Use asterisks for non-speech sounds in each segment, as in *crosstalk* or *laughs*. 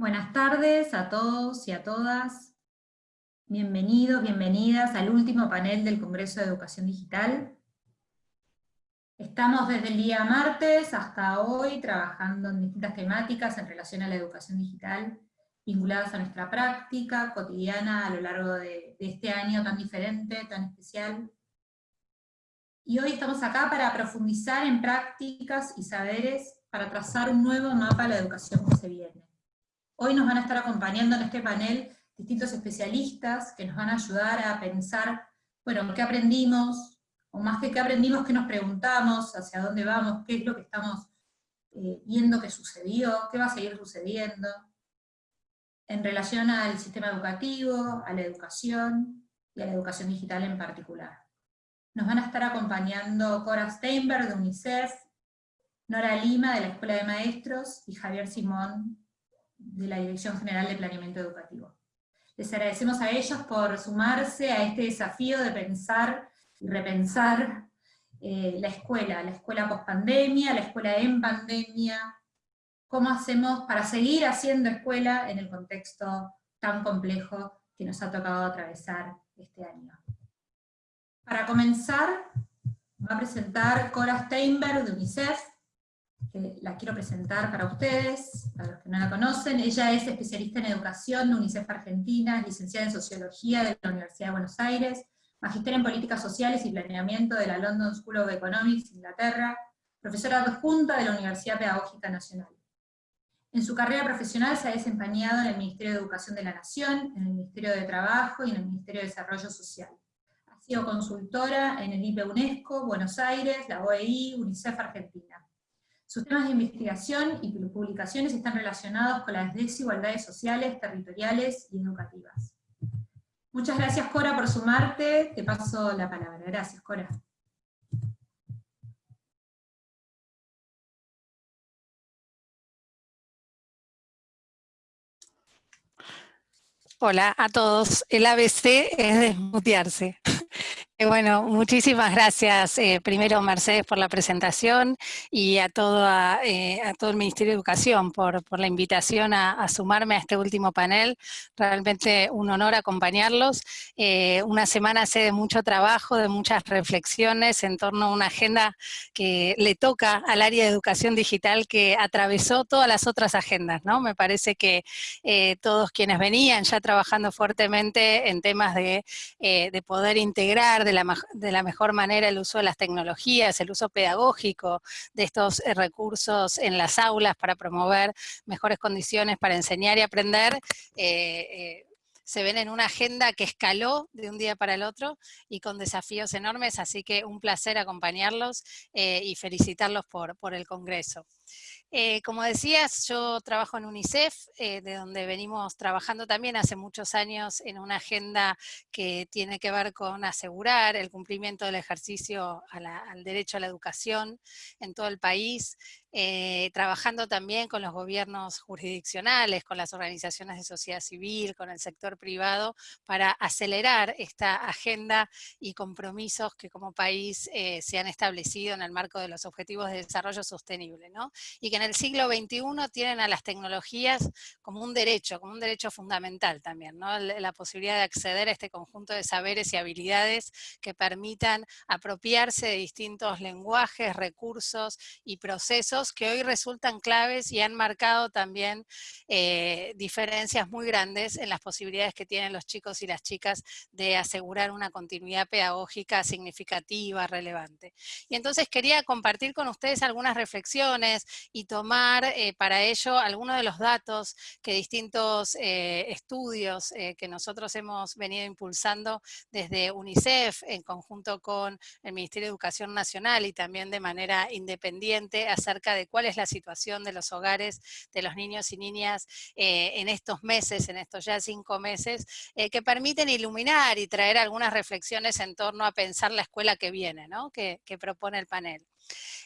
Buenas tardes a todos y a todas. Bienvenidos, bienvenidas al último panel del Congreso de Educación Digital. Estamos desde el día martes hasta hoy trabajando en distintas temáticas en relación a la educación digital, vinculadas a nuestra práctica cotidiana a lo largo de, de este año tan diferente, tan especial. Y hoy estamos acá para profundizar en prácticas y saberes para trazar un nuevo mapa a la educación que se viene. Hoy nos van a estar acompañando en este panel distintos especialistas que nos van a ayudar a pensar, bueno, qué aprendimos, o más que qué aprendimos, qué nos preguntamos, hacia dónde vamos, qué es lo que estamos eh, viendo que sucedió, qué va a seguir sucediendo, en relación al sistema educativo, a la educación, y a la educación digital en particular. Nos van a estar acompañando Cora Steinberg de UNICEF, Nora Lima de la Escuela de Maestros, y Javier Simón de la Dirección General de Planeamiento Educativo. Les agradecemos a ellos por sumarse a este desafío de pensar y repensar eh, la escuela, la escuela post-pandemia, la escuela en pandemia, cómo hacemos para seguir haciendo escuela en el contexto tan complejo que nos ha tocado atravesar este año. Para comenzar, va a presentar Cora Steinberg de UNICEF, que la quiero presentar para ustedes, para los que no la conocen. Ella es especialista en educación de UNICEF Argentina, licenciada en Sociología de la Universidad de Buenos Aires, magister en Políticas Sociales y Planeamiento de la London School of Economics, Inglaterra, profesora adjunta de la Universidad Pedagógica Nacional. En su carrera profesional se ha desempeñado en el Ministerio de Educación de la Nación, en el Ministerio de Trabajo y en el Ministerio de Desarrollo Social. Ha sido consultora en el IPE UNESCO, Buenos Aires, la OEI, UNICEF Argentina. Sus temas de investigación y publicaciones están relacionados con las desigualdades sociales, territoriales y educativas. Muchas gracias Cora por sumarte, te paso la palabra. Gracias Cora. Hola a todos. El ABC es desmutearse. Eh, bueno, muchísimas gracias eh, primero Mercedes por la presentación y a todo, eh, a todo el Ministerio de Educación por, la invitación a, sumarme a este último panel. Realmente un honor acompañarlos. una semana hace de mucho trabajo, de muchas reflexiones en torno a una agenda que le toca al área de educación digital que atravesó todas las otras agendas. ¿no? Me parece que todos quienes venían ya trabajando fuertemente en temas de, de poder integrar, la, mejor manera el uso de las tecnologías, el uso pedagógico de estos eh, recursos en las aulas para promover mejores condiciones para enseñar y aprender, eh, eh, se ven en una agenda que escaló de un día para el otro y con desafíos enormes, así que un placer acompañarlos y felicitarlos por, por el Congreso. Eh, como decías, yo trabajo en UNICEF, eh, de donde venimos trabajando también hace muchos años en una agenda que tiene que ver con asegurar el cumplimiento del ejercicio al derecho a la educación en todo el país, eh, trabajando también con los gobiernos jurisdiccionales, con las organizaciones de sociedad civil, con el sector privado, para acelerar esta agenda y compromisos que como país eh, se han establecido en el marco de los Objetivos de Desarrollo Sostenible, ¿no? Y que en el siglo XXI tienen a las tecnologías como un derecho, como un derecho fundamental también, ¿no? La posibilidad de acceder a este conjunto de saberes y habilidades que permitan apropiarse de distintos lenguajes, recursos y procesos que hoy resultan claves y han marcado también eh, diferencias muy grandes en las posibilidades que tienen los chicos y las chicas de asegurar una continuidad pedagógica significativa, relevante. Y entonces quería compartir con ustedes algunas reflexiones, y tomar eh, para ello algunos de los datos que distintos eh, estudios que nosotros hemos venido impulsando desde UNICEF en conjunto con el Ministerio de Educación Nacional y también de manera independiente acerca de cuál es la situación de los hogares de los niños y niñas en estos meses, en estos ya cinco meses, que permiten iluminar y traer algunas reflexiones en torno a pensar la escuela que viene, que propone el panel.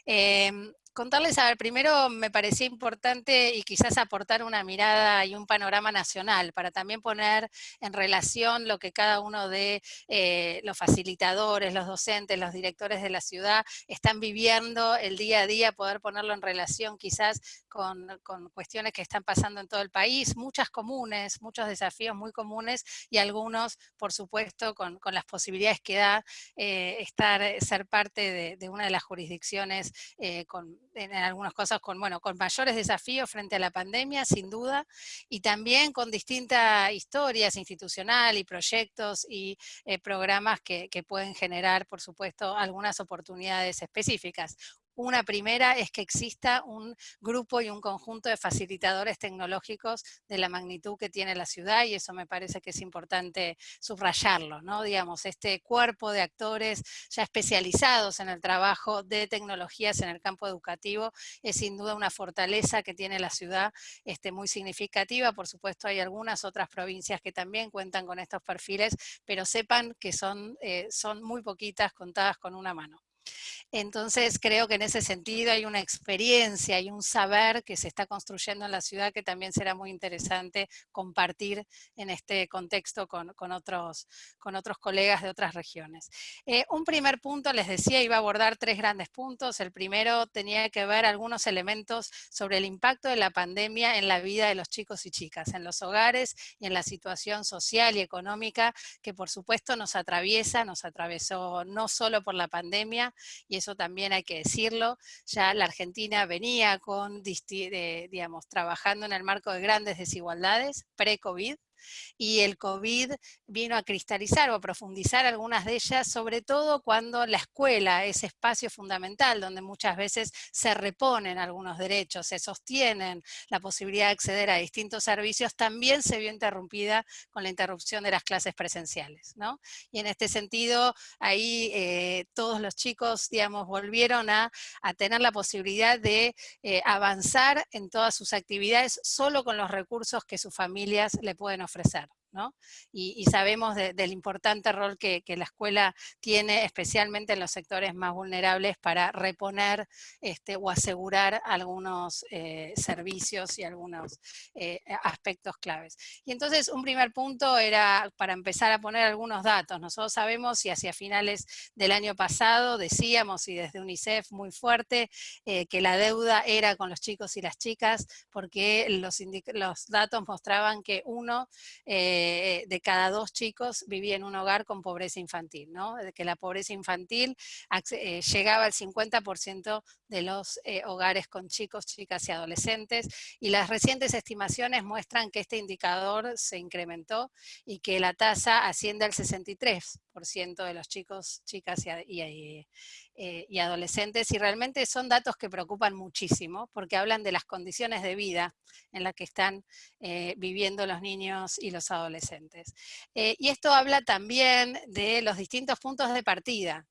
Em, contarles, a ver, primero me parecía importante y quizás aportar una mirada y un panorama nacional para también poner en relación lo que cada uno de eh, los facilitadores, los docentes, los directores de la ciudad están viviendo el día a día, poder ponerlo en relación quizás con, cuestiones que están pasando en todo el país, muchas comunes, muchos desafíos muy comunes y algunos, por supuesto, con, las posibilidades que da eh, estar, ser parte de, una de las jurisdicciones eh, con en algunas cosas con, bueno, con mayores desafíos frente a la pandemia, sin duda, y también con distintas historias institucionales y proyectos y eh, programas que, que pueden generar, por supuesto, algunas oportunidades específicas. Una primera es que exista un grupo y un conjunto de facilitadores tecnológicos de la magnitud que tiene la ciudad y eso me parece que es importante subrayarlo, ¿no? Digamos, este cuerpo de actores ya especializados en el trabajo de tecnologías en el campo educativo es sin duda una fortaleza que tiene la ciudad este, muy significativa. Por supuesto hay algunas otras provincias que también cuentan con estos perfiles, pero sepan que son, eh, son muy poquitas contadas con una mano. Entonces creo que en ese sentido hay una experiencia y un saber que se está construyendo en la ciudad que también será muy interesante compartir en este contexto con, otros, con otros colegas de otras regiones. Eh, un primer punto, les decía, iba a abordar tres grandes puntos. El primero tenía que ver algunos elementos sobre el impacto de la pandemia en la vida de los chicos y chicas, en los hogares y en la situación social y económica que por supuesto nos atraviesa, nos atravesó no solo por la pandemia, y eso también hay que decirlo, ya la Argentina venía con, digamos, trabajando en el marco de grandes desigualdades pre-COVID, y el COVID vino a cristalizar o a profundizar algunas de ellas, sobre todo cuando la escuela, es espacio fundamental, donde muchas veces se reponen algunos derechos, se sostienen la posibilidad de acceder a distintos servicios, también se vio interrumpida con la interrupción de las clases presenciales. ¿no? Y en este sentido, ahí eh, todos los chicos, digamos, volvieron a, tener la posibilidad de eh, avanzar en todas sus actividades solo con los recursos que sus familias le pueden ofrecer ofrecer. Y, sabemos del importante rol que, la escuela tiene, especialmente en los sectores más vulnerables, para reponer este, o asegurar algunos eh, servicios y algunos eh, aspectos claves. Y entonces un primer punto era para empezar a poner algunos datos. Nosotros sabemos y hacia finales del año pasado decíamos, y desde UNICEF muy fuerte, eh, que la deuda era con los chicos y las chicas, porque los, datos mostraban que uno de cada dos chicos vivía en un hogar con pobreza infantil, ¿no? De que la pobreza infantil eh, llegaba al 50% de los eh, hogares con chicos, chicas y adolescentes, y las recientes estimaciones muestran que este indicador se incrementó y que la tasa asciende al 63% de los chicos, chicas y, y, eh, y adolescentes, y realmente son datos que preocupan muchísimo, porque hablan de las condiciones de vida en las que están eh, viviendo los niños y los adolescentes. Eh, y esto habla también de los distintos puntos de partida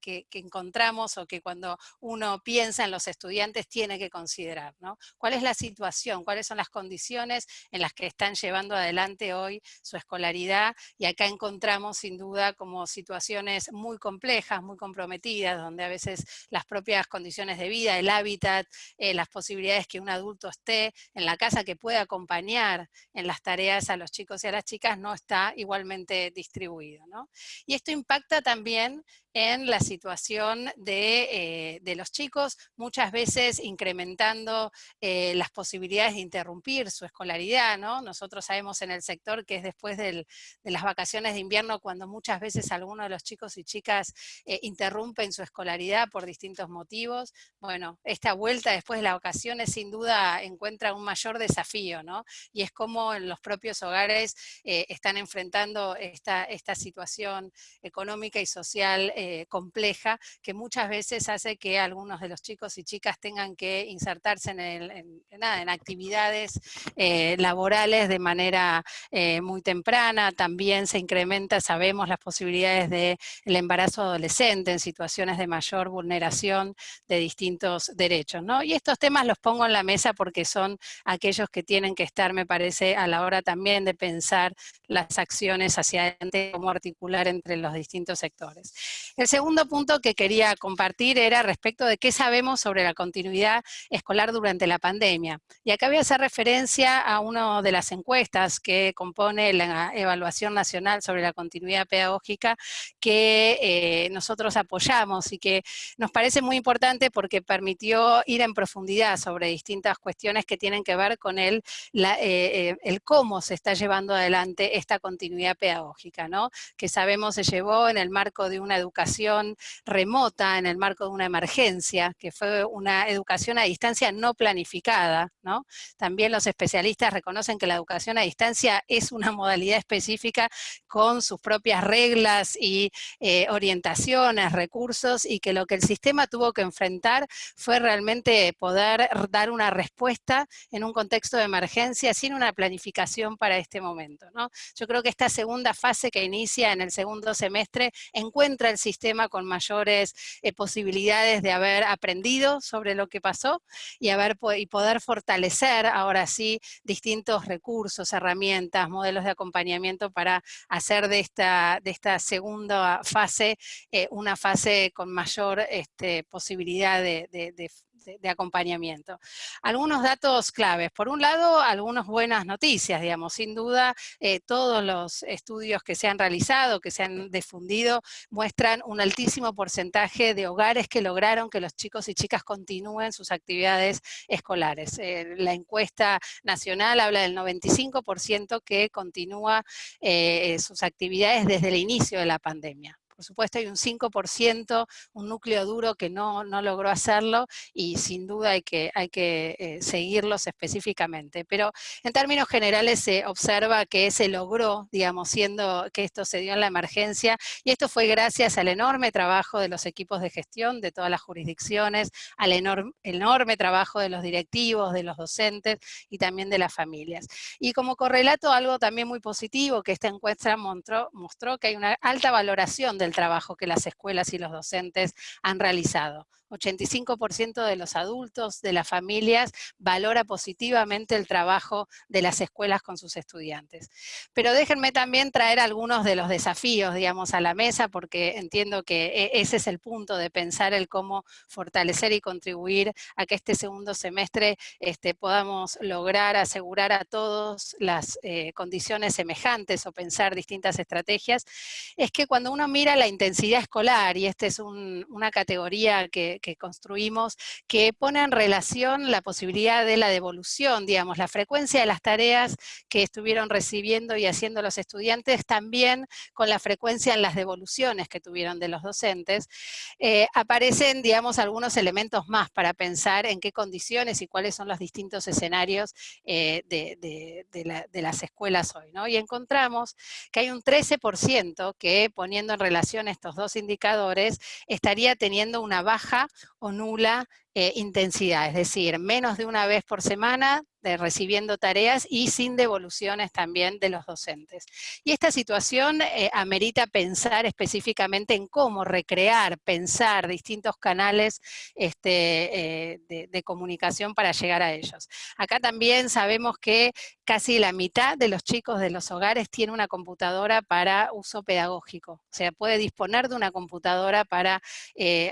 que, encontramos o que cuando uno piensa en los estudiantes tiene que considerar. ¿Cuál es la situación? ¿Cuáles son las condiciones en las que están llevando adelante hoy su escolaridad? Y acá encontramos sin duda como situaciones muy complejas, muy comprometidas, donde a veces las propias condiciones de vida, el hábitat, eh, las posibilidades que un adulto esté en la casa que pueda acompañar en las tareas a los chicos y a las chicas no está igualmente distribuido. Y esto impacta también en la situación de, eh, los chicos, muchas veces incrementando eh, las posibilidades de interrumpir su escolaridad. ¿no? Nosotros sabemos en el sector que es después de las vacaciones de invierno cuando muchas veces algunos de los chicos y chicas eh, interrumpen su escolaridad por distintos motivos. Bueno, esta vuelta después de las vacaciones sin duda encuentra un mayor desafío, ¿no? Y es como en los propios hogares eh, están enfrentando esta, esta situación económica y social eh, compleja que muchas veces hace que algunos de los chicos y chicas tengan que insertarse en, en, actividades laborales de manera muy temprana, también se incrementa, sabemos, las posibilidades del embarazo adolescente en situaciones de mayor vulneración de distintos derechos. ¿no? Y estos temas los pongo en la mesa porque son aquellos que tienen que estar, me parece, a la hora también de pensar las acciones hacia adelante, cómo articular entre los distintos sectores. El segundo punto que quería compartir era respecto de qué sabemos sobre la continuidad escolar durante la pandemia. Y acá voy a hacer referencia a una de las encuestas que compone la evaluación nacional sobre la continuidad pedagógica que eh, nosotros apoyamos y que nos parece muy importante porque permitió ir en profundidad sobre distintas cuestiones que tienen que ver con el, eh, el cómo se está llevando adelante esta continuidad pedagógica, ¿no? que sabemos se llevó en el marco de una educación remota, en el marco de una emergencia, que fue una educación a distancia no planificada. ¿no? También los especialistas reconocen que la educación a distancia es una modalidad específica con sus propias reglas y eh, orientaciones, recursos, y que lo que el sistema tuvo que enfrentar fue realmente poder dar una respuesta en un contexto de emergencia sin una planificación para este momento. ¿no? Yo creo que esta segunda fase que inicia en el segundo semestre encuentra el sistema con mayores eh, posibilidades de haber aprendido sobre lo que pasó y, haber, y poder fortalecer ahora sí distintos recursos, herramientas, modelos de acompañamiento para hacer de esta, de esta segunda fase eh, una fase con mayor este, posibilidad de, acompañamiento. Algunos datos claves. Por un lado, algunas buenas noticias, digamos. Sin duda, eh, todos los estudios que se han realizado, que se han difundido, muestran un altísimo porcentaje de hogares que lograron que los chicos y chicas continúen sus actividades escolares. Eh, la encuesta nacional habla del 95% que continúa eh, sus actividades desde el inicio de la pandemia. Por supuesto hay un 5%, un núcleo duro que no, logró hacerlo y sin duda hay que, hay que eh, seguirlos específicamente. Pero en términos generales se observa que se logró, digamos, siendo que esto se dio en la emergencia y esto fue gracias al enorme trabajo de los equipos de gestión de todas las jurisdicciones, al enorme, enorme trabajo de los directivos, de los docentes y también de las familias. Y como correlato algo también muy positivo que esta encuesta mostró, mostró que hay una alta valoración de del trabajo que las escuelas y los docentes han realizado. 85% de los adultos, de las familias, valora positivamente el trabajo de las escuelas con sus estudiantes. Pero déjenme también traer algunos de los desafíos, digamos, a la mesa, porque entiendo que e, ese es el punto de pensar el cómo fortalecer y contribuir a que este segundo semestre este, podamos lograr asegurar a todos las eh, condiciones semejantes o pensar distintas estrategias, es que cuando uno mira la intensidad escolar, y esta es una categoría que, que construimos, que pone en relación la posibilidad de la devolución, digamos, la frecuencia de las tareas que estuvieron recibiendo y haciendo los estudiantes, también con la frecuencia en las devoluciones que tuvieron de los docentes, eh, aparecen, digamos, algunos elementos más para pensar en qué condiciones y cuáles son los distintos escenarios eh, de, de, las escuelas hoy, ¿no? Y encontramos que hay un 13% que, poniendo en relación estos dos indicadores, estaría teniendo una baja o nula eh, intensidad, es decir, menos de una vez por semana recibiendo tareas y sin devoluciones también de los docentes. Y esta situación eh, amerita pensar específicamente en cómo recrear, pensar distintos canales este, eh, de, comunicación para llegar a ellos. Acá también sabemos que casi la mitad de los chicos de los hogares tiene una computadora para uso pedagógico, o sea, puede disponer de una computadora para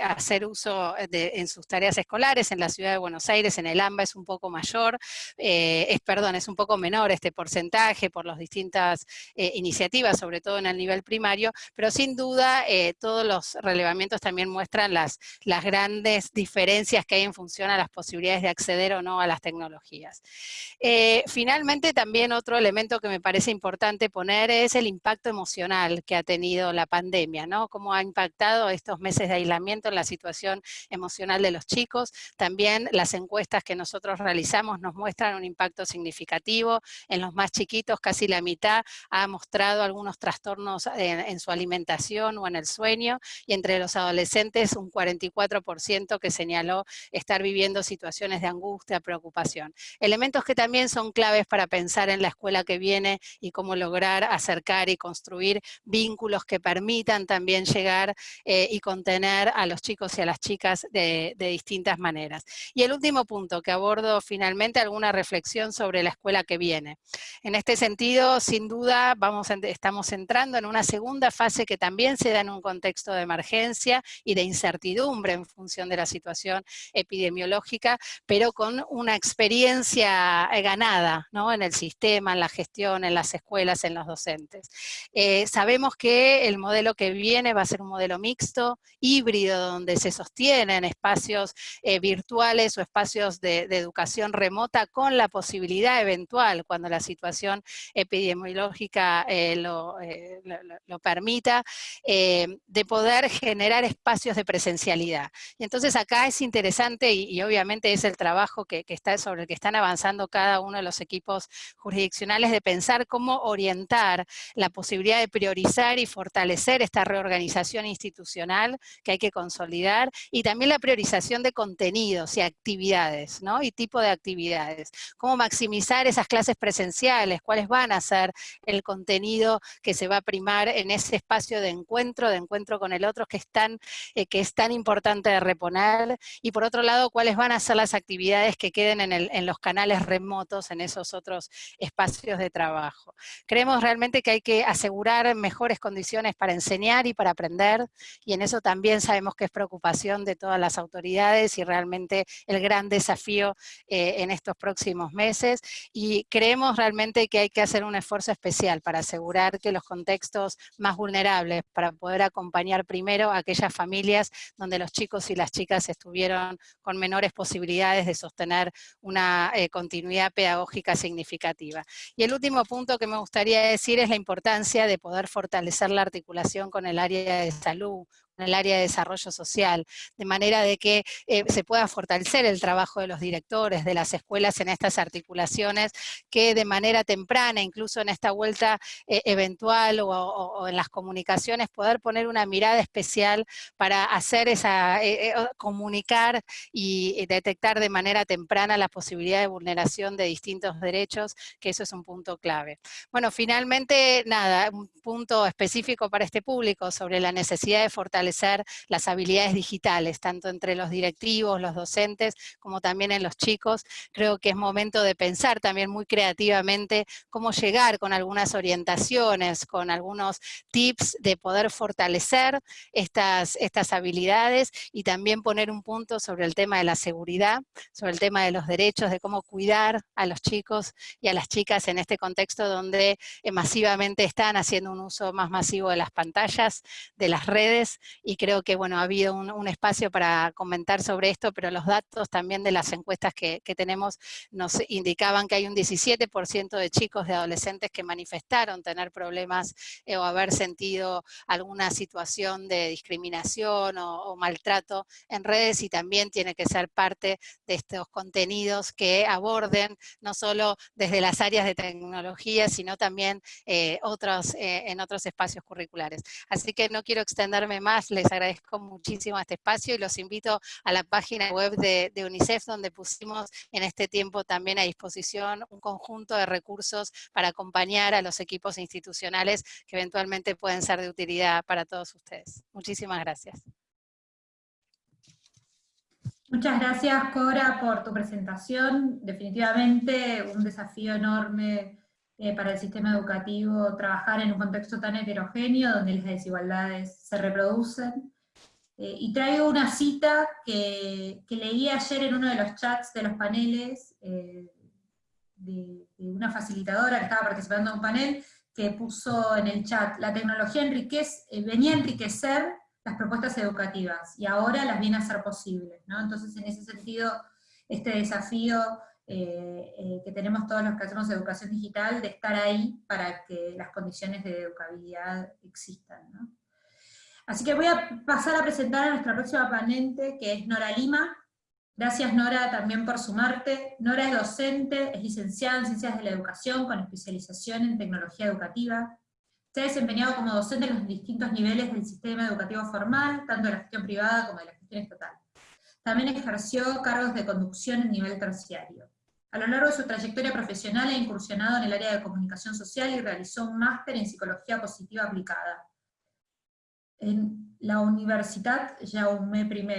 hacer uso en sus tareas escolares, en la ciudad de Buenos Aires, en el AMBA es un poco mayor, eh, es, perdón, es un poco menor este porcentaje por las distintas eh, iniciativas, sobre todo en el nivel primario, pero sin duda todos los relevamientos también muestran las, las grandes diferencias que hay en función a las posibilidades de acceder o no a las tecnologías. finalmente, también otro elemento que me parece importante poner es el impacto emocional que ha tenido la pandemia, ¿no? Cómo ha impactado estos meses de aislamiento en la situación emocional de los chicos. También las encuestas que nosotros realizamos nos muestran un impacto significativo. En los más chiquitos, casi la mitad ha mostrado algunos trastornos en, su alimentación o en el sueño, y entre los adolescentes un 44% que señaló estar viviendo situaciones de angustia, preocupación. Elementos que también son claves para pensar en la escuela que viene y cómo lograr acercar y construir vínculos que permitan también llegar eh, y contener a los chicos y a las chicas de, distintas maneras. Y el último punto que abordo finalmente, alguna reflexión sobre la escuela que viene. En este sentido, sin duda, vamos, estamos entrando en una segunda fase que también se da en un contexto de emergencia y de incertidumbre en función de la situación epidemiológica, pero con una experiencia eh, ganada ¿no? en el sistema, en la gestión, en las escuelas, en los docentes. Eh, sabemos que el modelo que viene va a ser un modelo mixto, híbrido, donde se sostienen espacios eh, virtuales o espacios de, educación remota con la posibilidad eventual, cuando la situación epidemiológica eh, lo, permita, de poder generar espacios de presencialidad. Y entonces acá es interesante y, obviamente es el trabajo que, que, está sobre el que están avanzando cada uno de los equipos jurisdiccionales de pensar cómo orientar la posibilidad de priorizar y fortalecer esta reorganización institucional que hay que consolidar, y también la priorización de contenidos y actividades, ¿no? Y tipo de actividades. Cómo maximizar esas clases presenciales, cuáles van a ser el contenido que se va a primar en ese espacio de encuentro, de encuentro con el otro, que es tan, eh, que es tan importante de reponer, y por otro lado, cuáles van a ser las actividades que queden en, los canales remotos, en esos otros espacios de trabajo. Creemos realmente que hay que asegurar mejores condiciones para enseñar y para aprender, y en eso también sabemos que es preocupación de todas las autoridades y realmente el gran desafío eh, en estos próximos meses, y creemos realmente que hay que hacer un esfuerzo especial para asegurar que los contextos más vulnerables, para poder acompañar primero a aquellas familias donde los chicos y las chicas estuvieron con menores posibilidades de sostener una eh, continuidad pedagógica significativa. Y el último punto que me gustaría decir es la importancia de poder fortalecer la articulación con el área de salud, en el área de desarrollo social, de manera de que eh, se pueda fortalecer el trabajo de los directores, de las escuelas en estas articulaciones, que de manera temprana, incluso en esta vuelta eh, eventual o, en las comunicaciones, poder poner una mirada especial para hacer esa, eh, comunicar y detectar de manera temprana la posibilidad de vulneración de distintos derechos, que eso es un punto clave. Bueno, finalmente, nada, un punto específico para este público sobre la necesidad de fortalecer las habilidades digitales, tanto entre los directivos, los docentes, como también en los chicos. Creo que es momento de pensar también muy creativamente cómo llegar con algunas orientaciones, con algunos tips de poder fortalecer estas, estas habilidades y también poner un punto sobre el tema de la seguridad, sobre el tema de los derechos, de cómo cuidar a los chicos y a las chicas en este contexto donde eh, masivamente están haciendo un uso más masivo de las pantallas, de las redes, y creo que bueno, ha habido un, espacio para comentar sobre esto, pero los datos también de las encuestas que, tenemos nos indicaban que hay un 17% de chicos, de adolescentes que manifestaron tener problemas eh, o haber sentido alguna situación de discriminación o, maltrato en redes y también tiene que ser parte de estos contenidos que aborden no solo desde las áreas de tecnología, sino también eh, otros, eh, en otros espacios curriculares. Así que no quiero extenderme más les agradezco muchísimo este espacio y los invito a la página web de, UNICEF donde pusimos en este tiempo también a disposición un conjunto de recursos para acompañar a los equipos institucionales que eventualmente pueden ser de utilidad para todos ustedes. Muchísimas gracias. Muchas gracias, Cora, por tu presentación. Definitivamente un desafío enorme eh, para el sistema educativo trabajar en un contexto tan heterogéneo donde las desigualdades se reproducen. Eh, y traigo una cita que, leí ayer en uno de los chats de los paneles, eh, una facilitadora que estaba participando en un panel, que puso en el chat, la tecnología enriquece, eh, venía a enriquecer las propuestas educativas, y ahora las viene a hacer posibles, ¿no? Entonces, en ese sentido, este desafío eh, eh, que tenemos todos los que hacemos educación digital, de estar ahí para que las condiciones de educabilidad existan. Así que voy a pasar a presentar a nuestra próxima ponente, que es Nora Lima. Gracias Nora también por sumarte. Nora es docente, es licenciada en Ciencias de la Educación con especialización en Tecnología Educativa. Se ha desempeñado como docente en los distintos niveles del sistema educativo formal, tanto de la gestión privada como de la gestión estatal. También ejerció cargos de conducción en nivel terciario. A lo largo de su trayectoria profesional ha incursionado en el área de comunicación social y realizó un máster en psicología positiva aplicada en la Universidad Jaume I,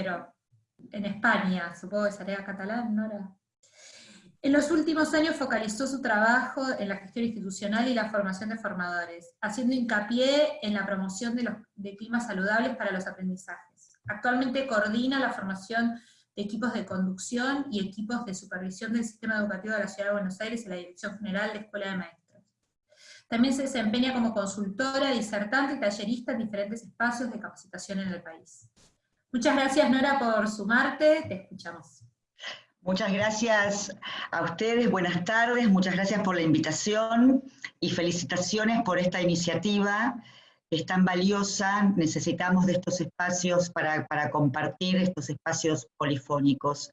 en España, supongo que sería catalán, ¿no? En los últimos años focalizó su trabajo en la gestión institucional y la formación de formadores, haciendo hincapié en la promoción de, los, de climas saludables para los aprendizajes. Actualmente coordina la formación de equipos de conducción y equipos de supervisión del sistema educativo de la Ciudad de Buenos Aires en la Dirección General de Escuela de Maestros. También se desempeña como consultora, disertante y tallerista en diferentes espacios de capacitación en el país. Muchas gracias Nora por sumarte, te escuchamos. Muchas gracias a ustedes, buenas tardes, muchas gracias por la invitación y felicitaciones por esta iniciativa es tan valiosa, necesitamos de estos espacios para, compartir estos espacios polifónicos.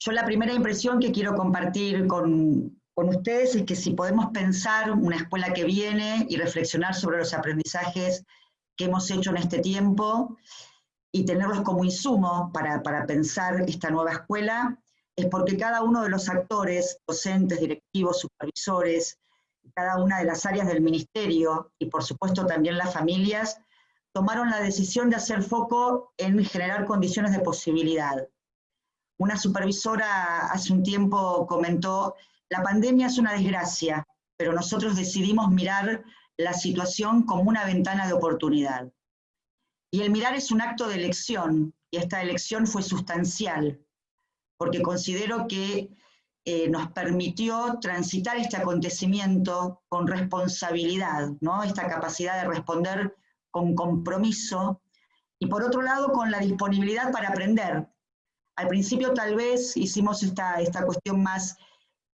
Yo la primera impresión que quiero compartir con, con ustedes es que si podemos pensar una escuela que viene y reflexionar sobre los aprendizajes que hemos hecho en este tiempo y tenerlos como insumo para, para pensar esta nueva escuela, es porque cada uno de los actores, docentes, directivos, supervisores, cada una de las áreas del ministerio y por supuesto también las familias, tomaron la decisión de hacer foco en generar condiciones de posibilidad. Una supervisora hace un tiempo comentó, la pandemia es una desgracia, pero nosotros decidimos mirar la situación como una ventana de oportunidad. Y el mirar es un acto de elección, y esta elección fue sustancial, porque considero que eh, nos permitió transitar este acontecimiento con responsabilidad, ¿no? esta capacidad de responder con compromiso, y por otro lado con la disponibilidad para aprender. Al principio tal vez hicimos esta, esta cuestión más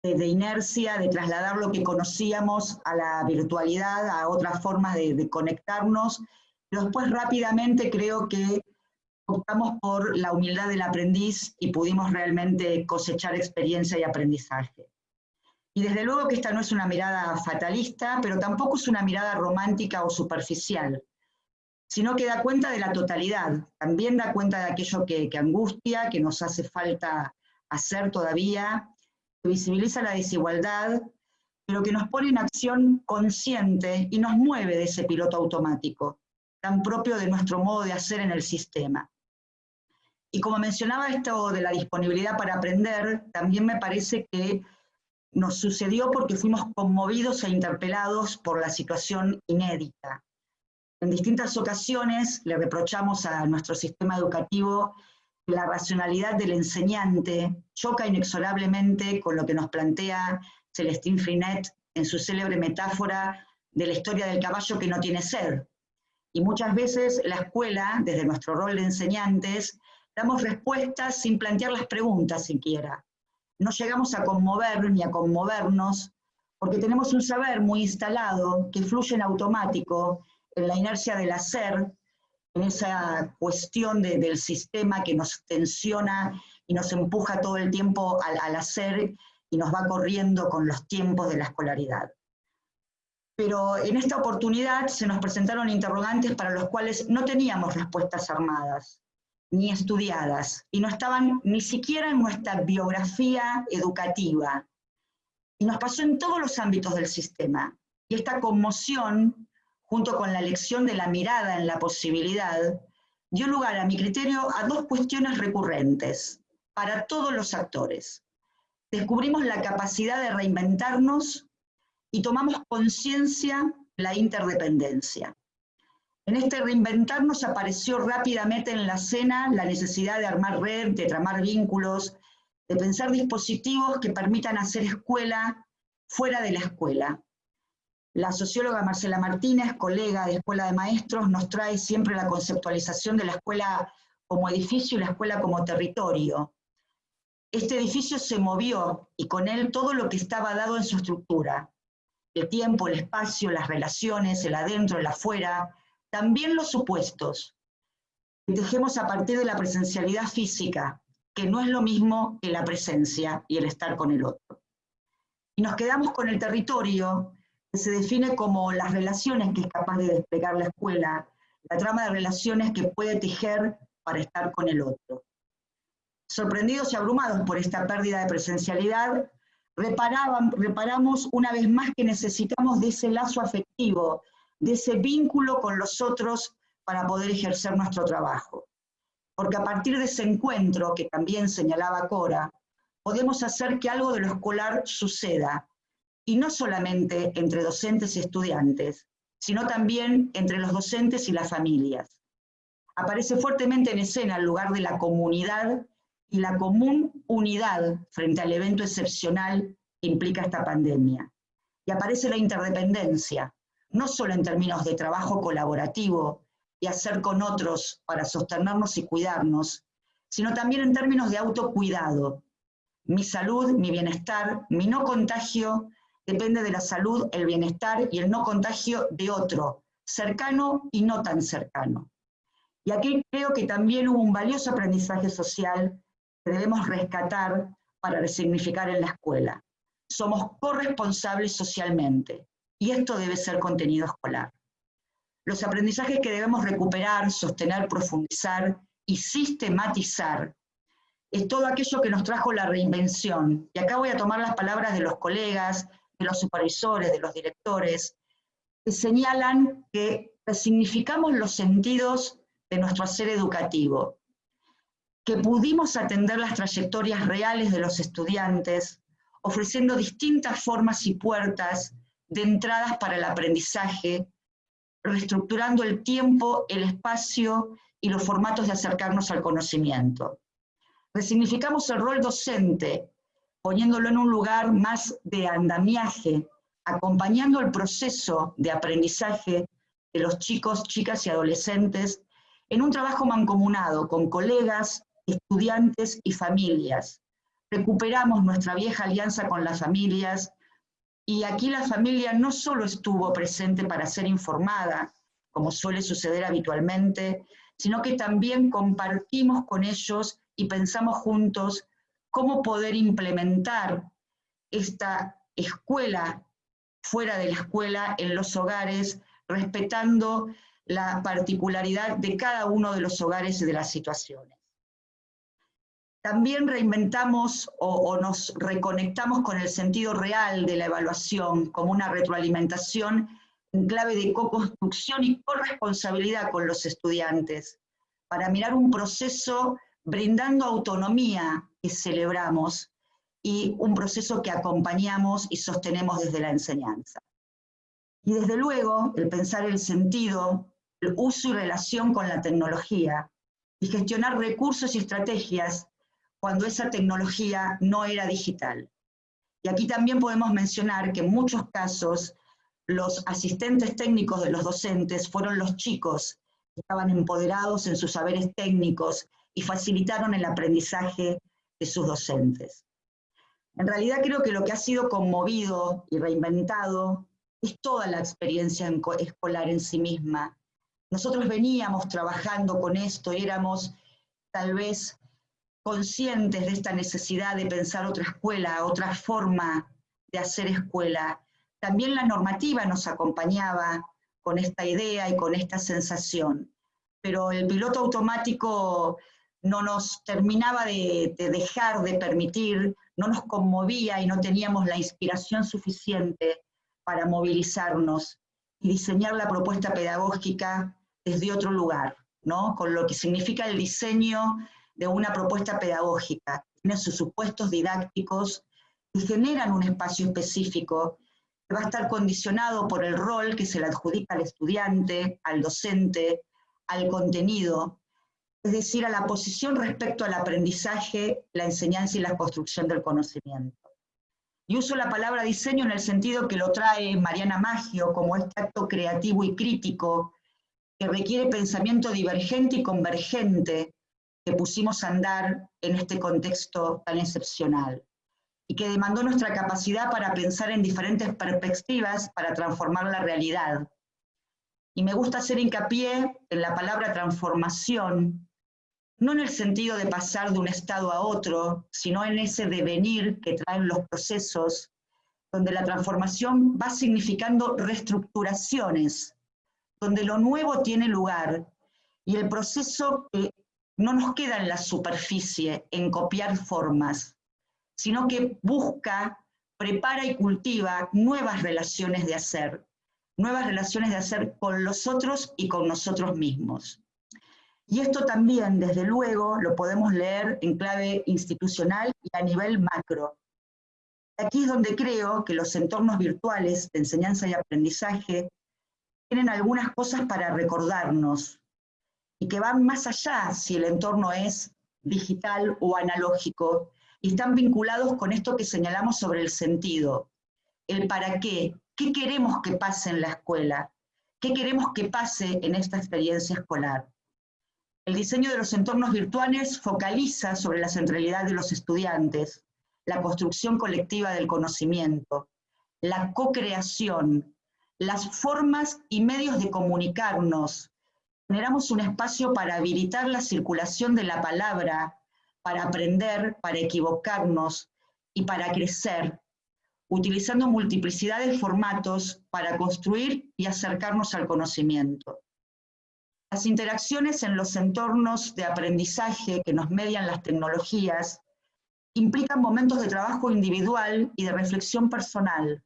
de, inercia, de trasladar lo que conocíamos a la virtualidad, a otras formas de, de conectarnos, pero después rápidamente creo que optamos por la humildad del aprendiz y pudimos realmente cosechar experiencia y aprendizaje. Y desde luego que esta no es una mirada fatalista, pero tampoco es una mirada romántica o superficial, sino que da cuenta de la totalidad, también da cuenta de aquello que, que angustia, que nos hace falta hacer todavía, que visibiliza la desigualdad, pero que nos pone en acción consciente y nos mueve de ese piloto automático, tan propio de nuestro modo de hacer en el sistema. Y como mencionaba esto de la disponibilidad para aprender, también me parece que nos sucedió porque fuimos conmovidos e interpelados por la situación inédita. En distintas ocasiones le reprochamos a nuestro sistema educativo la racionalidad del enseñante choca inexorablemente con lo que nos plantea Celestine Frinet en su célebre metáfora de la historia del caballo que no tiene sed. Y muchas veces la escuela, desde nuestro rol de enseñantes, damos respuestas sin plantear las preguntas siquiera. No llegamos a conmover ni a conmovernos porque tenemos un saber muy instalado que fluye en automático, en la inercia del hacer, en esa cuestión del sistema que nos tensiona y nos empuja todo el tiempo al, al hacer y nos va corriendo con los tiempos de la escolaridad. Pero en esta oportunidad se nos presentaron interrogantes para los cuales no teníamos respuestas armadas ni estudiadas, y no estaban ni siquiera en nuestra biografía educativa. Y nos pasó en todos los ámbitos del sistema. Y esta conmoción, junto con la elección de la mirada en la posibilidad, dio lugar, a mi criterio, a dos cuestiones recurrentes para todos los actores. Descubrimos la capacidad de reinventarnos y tomamos conciencia la interdependencia. En este reinventarnos apareció rápidamente en la escena la necesidad de armar red, de tramar vínculos, de pensar dispositivos que permitan hacer escuela fuera de la escuela. La socióloga Marcela Martínez, colega de Escuela de Maestros, nos trae siempre la conceptualización de la escuela como edificio y la escuela como territorio. Este edificio se movió y con él todo lo que estaba dado en su estructura. El tiempo, el espacio, las relaciones, el adentro, el afuera, también los supuestos. Tejemos a partir de la presencialidad física, que no es lo mismo que la presencia y el estar con el otro. Y nos quedamos con el territorio, que se define como las relaciones que es capaz de desplegar la escuela, la trama de relaciones que puede tejer para estar con el otro. Sorprendidos y abrumados por esta pérdida de presencialidad, reparamos una vez más que necesitamos de ese lazo afectivo, de ese vínculo con los otros para poder ejercer nuestro trabajo porque a partir de ese encuentro, que también señalaba Cora, podemos hacer que algo de lo escolar suceda, y no solamente entre docentes y estudiantes, sino también entre los docentes y las familias. Aparece fuertemente en escena el lugar de la comunidad y la común unidad frente al evento excepcional que implica esta pandemia. Y aparece la interdependencia, no solo en términos de trabajo colaborativo, y hacer con otros para sostenernos y cuidarnos, sino también en términos de autocuidado. Mi salud, mi bienestar, mi no contagio depende de la salud, el bienestar y el no contagio de otro, cercano y no tan cercano. Y aquí creo que también hubo un valioso aprendizaje social que debemos rescatar para resignificar en la escuela. Somos corresponsables socialmente y esto debe ser contenido escolar los aprendizajes que debemos recuperar, sostener, profundizar y sistematizar es todo aquello que nos trajo la reinvención. Y acá voy a tomar las palabras de los colegas, de los supervisores, de los directores, que señalan que resignificamos los sentidos de nuestro hacer educativo, que pudimos atender las trayectorias reales de los estudiantes, ofreciendo distintas formas y puertas de entradas para el aprendizaje reestructurando el tiempo, el espacio y los formatos de acercarnos al conocimiento. Resignificamos el rol docente, poniéndolo en un lugar más de andamiaje, acompañando el proceso de aprendizaje de los chicos, chicas y adolescentes en un trabajo mancomunado con colegas, estudiantes y familias. Recuperamos nuestra vieja alianza con las familias y aquí la familia no solo estuvo presente para ser informada, como suele suceder habitualmente, sino que también compartimos con ellos y pensamos juntos cómo poder implementar esta escuela fuera de la escuela, en los hogares, respetando la particularidad de cada uno de los hogares y de las situaciones. También reinventamos o, nos reconectamos con el sentido real de la evaluación como una retroalimentación en clave de co-construcción y corresponsabilidad con los estudiantes, para mirar un proceso brindando autonomía que celebramos y un proceso que acompañamos y sostenemos desde la enseñanza. Y desde luego, el pensar el sentido, el uso y relación con la tecnología, y gestionar recursos y estrategias cuando esa tecnología no era digital. Y aquí también podemos mencionar que en muchos casos los asistentes técnicos de los docentes fueron los chicos que estaban empoderados en sus saberes técnicos y facilitaron el aprendizaje de sus docentes. En realidad creo que lo que ha sido conmovido y reinventado es toda la experiencia escolar en sí misma. Nosotros veníamos trabajando con esto éramos tal vez conscientes de esta necesidad de pensar otra escuela, otra forma de hacer escuela. También la normativa nos acompañaba con esta idea y con esta sensación, pero el piloto automático no nos terminaba de, de dejar de permitir, no nos conmovía y no teníamos la inspiración suficiente para movilizarnos y diseñar la propuesta pedagógica desde otro lugar, ¿no? con lo que significa el diseño de una propuesta pedagógica, tiene sus supuestos didácticos y generan un espacio específico que va a estar condicionado por el rol que se le adjudica al estudiante, al docente, al contenido, es decir, a la posición respecto al aprendizaje, la enseñanza y la construcción del conocimiento. Y uso la palabra diseño en el sentido que lo trae Mariana Maggio como este acto creativo y crítico que requiere pensamiento divergente y convergente que pusimos a andar en este contexto tan excepcional y que demandó nuestra capacidad para pensar en diferentes perspectivas para transformar la realidad. Y me gusta hacer hincapié en la palabra transformación, no en el sentido de pasar de un estado a otro, sino en ese devenir que traen los procesos, donde la transformación va significando reestructuraciones, donde lo nuevo tiene lugar y el proceso no nos queda en la superficie, en copiar formas, sino que busca, prepara y cultiva nuevas relaciones de hacer, nuevas relaciones de hacer con los otros y con nosotros mismos. Y esto también, desde luego, lo podemos leer en clave institucional y a nivel macro. Aquí es donde creo que los entornos virtuales de enseñanza y aprendizaje tienen algunas cosas para recordarnos y que van más allá si el entorno es digital o analógico y están vinculados con esto que señalamos sobre el sentido, el para qué, qué queremos que pase en la escuela, qué queremos que pase en esta experiencia escolar. El diseño de los entornos virtuales focaliza sobre la centralidad de los estudiantes, la construcción colectiva del conocimiento, la co-creación, las formas y medios de comunicarnos. Generamos un espacio para habilitar la circulación de la palabra, para aprender, para equivocarnos y para crecer, utilizando multiplicidad de formatos para construir y acercarnos al conocimiento. Las interacciones en los entornos de aprendizaje que nos median las tecnologías implican momentos de trabajo individual y de reflexión personal,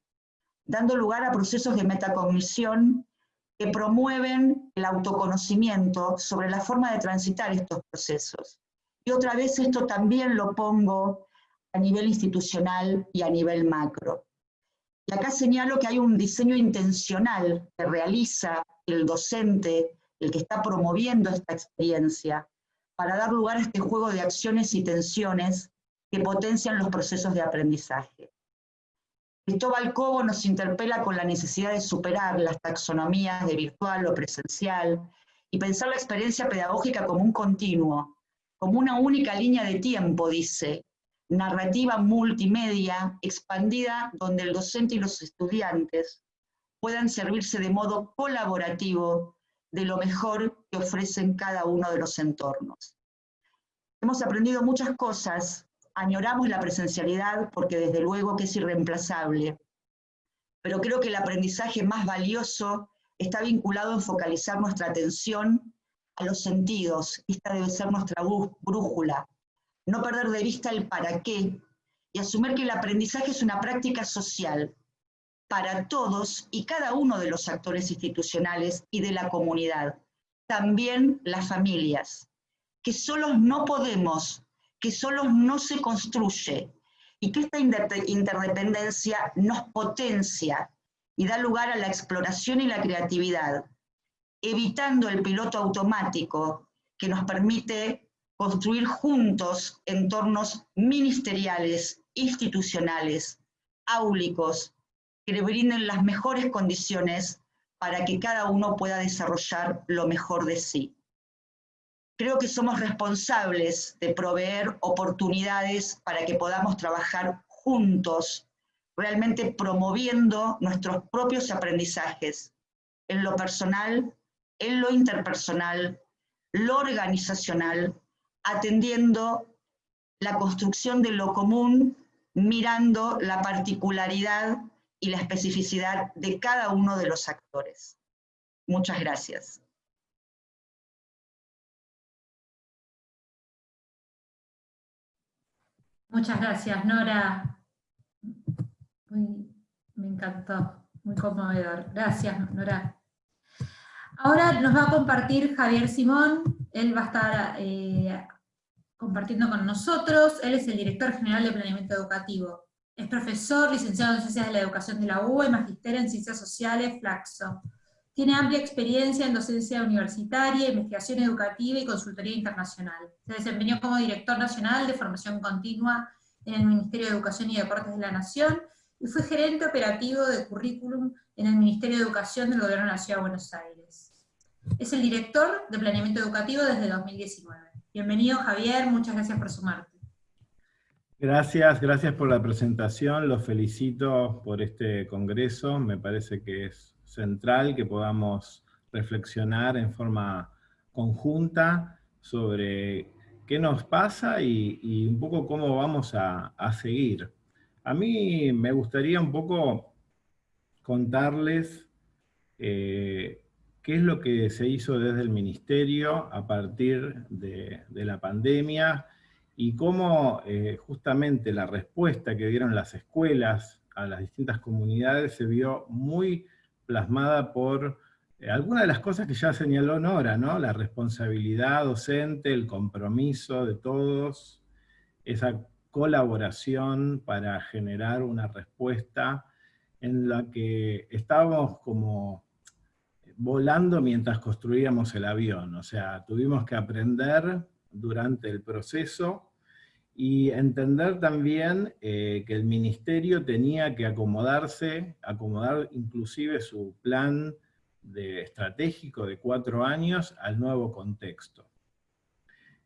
dando lugar a procesos de metacognición que promueven el autoconocimiento sobre la forma de transitar estos procesos. Y otra vez esto también lo pongo a nivel institucional y a nivel macro. Y acá señalo que hay un diseño intencional que realiza el docente el que está promoviendo esta experiencia, para dar lugar a este juego de acciones y tensiones que potencian los procesos de aprendizaje. Cristóbal Cobo nos interpela con la necesidad de superar las taxonomías de virtual o presencial y pensar la experiencia pedagógica como un continuo, como una única línea de tiempo, dice, narrativa multimedia expandida donde el docente y los estudiantes puedan servirse de modo colaborativo de lo mejor que ofrecen cada uno de los entornos. Hemos aprendido muchas cosas, añoramos la presencialidad porque desde luego que es irreemplazable, pero creo que el aprendizaje más valioso está vinculado en focalizar nuestra atención a los sentidos, esta debe ser nuestra brújula, no perder de vista el para qué y asumir que el aprendizaje es una práctica social, para todos y cada uno de los actores institucionales y de la comunidad, también las familias, que solos no podemos, que solos no se construye, y que esta interdependencia nos potencia y da lugar a la exploración y la creatividad, evitando el piloto automático que nos permite construir juntos entornos ministeriales, institucionales, áulicos, que le brinden las mejores condiciones para que cada uno pueda desarrollar lo mejor de sí. Creo que somos responsables de proveer oportunidades para que podamos trabajar juntos, realmente promoviendo nuestros propios aprendizajes en lo personal, en lo interpersonal, lo organizacional, atendiendo la construcción de lo común, mirando la particularidad y la especificidad de cada uno de los actores. Muchas gracias. Muchas gracias, Nora. me encantó, muy conmovedor. Gracias, Nora. Ahora nos va a compartir Javier Simón, él va a estar eh, compartiendo con nosotros, él es el director general de planeamiento educativo. Es profesor, licenciado en Ciencias de la Educación de la UBA y magister en Ciencias Sociales, Flaxo. Tiene amplia experiencia en docencia universitaria, investigación educativa y consultoría internacional. Se desempeñó como director nacional de formación continua en el Ministerio de Educación y Deportes de la Nación, y fue gerente operativo de currículum en el Ministerio de Educación del Gobierno de la Ciudad de Buenos Aires. Es el director de Planeamiento Educativo desde 2019. Bienvenido Javier, muchas gracias por sumarte. Gracias, gracias por la presentación, los felicito por este congreso, me parece que es central que podamos reflexionar en forma conjunta sobre qué nos pasa y, un poco cómo vamos a, seguir. A mí me gustaría un poco contarles eh, qué es lo que se hizo desde el Ministerio a partir de, la pandemia y cómo eh, justamente la respuesta que dieron las escuelas a las distintas comunidades se vio muy plasmada por eh, algunas de las cosas que ya señaló Nora, ¿no? La responsabilidad docente, el compromiso de todos, esa colaboración para generar una respuesta en la que estábamos como volando mientras construíamos el avión, o sea, tuvimos que aprender durante el proceso y entender también eh, que el ministerio tenía que acomodarse, acomodar inclusive su plan de estratégico de cuatro años al nuevo contexto.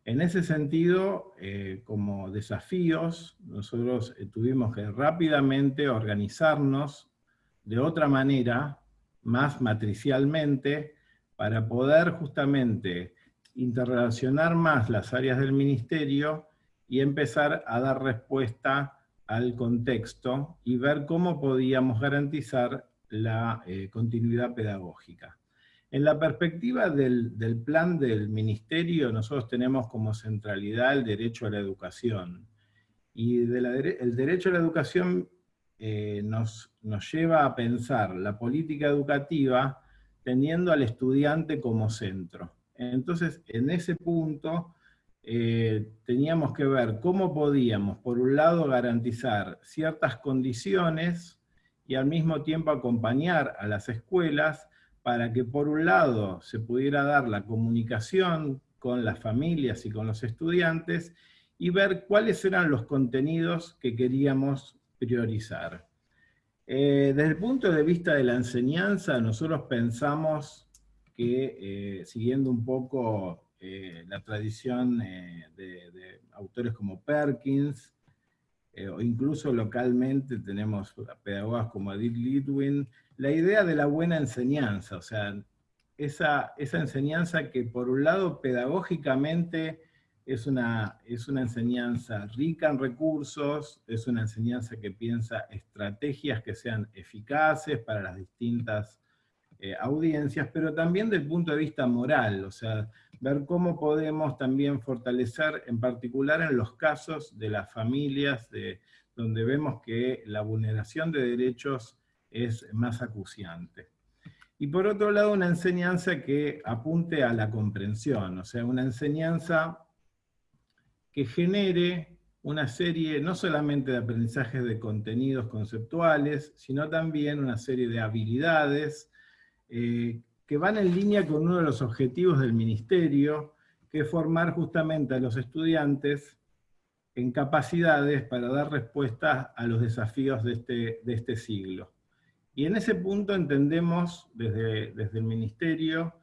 En ese sentido, eh, como desafíos, nosotros eh, tuvimos que rápidamente organizarnos de otra manera, más matricialmente, para poder justamente interrelacionar más las áreas del ministerio y empezar a dar respuesta al contexto y ver cómo podíamos garantizar la eh, continuidad pedagógica. En la perspectiva del, plan del ministerio, nosotros tenemos como centralidad el derecho a la educación. Y el derecho a la educación eh, nos, nos lleva a pensar la política educativa teniendo al estudiante como centro. Entonces, en ese punto, eh, teníamos que ver cómo podíamos, por un lado, garantizar ciertas condiciones y al mismo tiempo acompañar a las escuelas para que por un lado se pudiera dar la comunicación con las familias y con los estudiantes y ver cuáles eran los contenidos que queríamos priorizar. Eh, desde el punto de vista de la enseñanza, nosotros pensamos que, eh, siguiendo un poco eh, la tradición eh, de, autores como Perkins, eh, o incluso localmente tenemos pedagogas como Edith Litwin, la idea de la buena enseñanza, o sea, esa, esa enseñanza que por un lado pedagógicamente es una, es una enseñanza rica en recursos, es una enseñanza que piensa estrategias que sean eficaces para las distintas audiencias, pero también del punto de vista moral, o sea, ver cómo podemos también fortalecer, en particular en los casos de las familias, de, donde vemos que la vulneración de derechos es más acuciante. Y por otro lado, una enseñanza que apunte a la comprensión, o sea, una enseñanza que genere una serie no solamente de aprendizajes de contenidos conceptuales, sino también una serie de habilidades eh, que van en línea con uno de los objetivos del ministerio, que es formar justamente a los estudiantes en capacidades para dar respuestas a los desafíos de este, de este siglo. Y en ese punto entendemos desde, desde el ministerio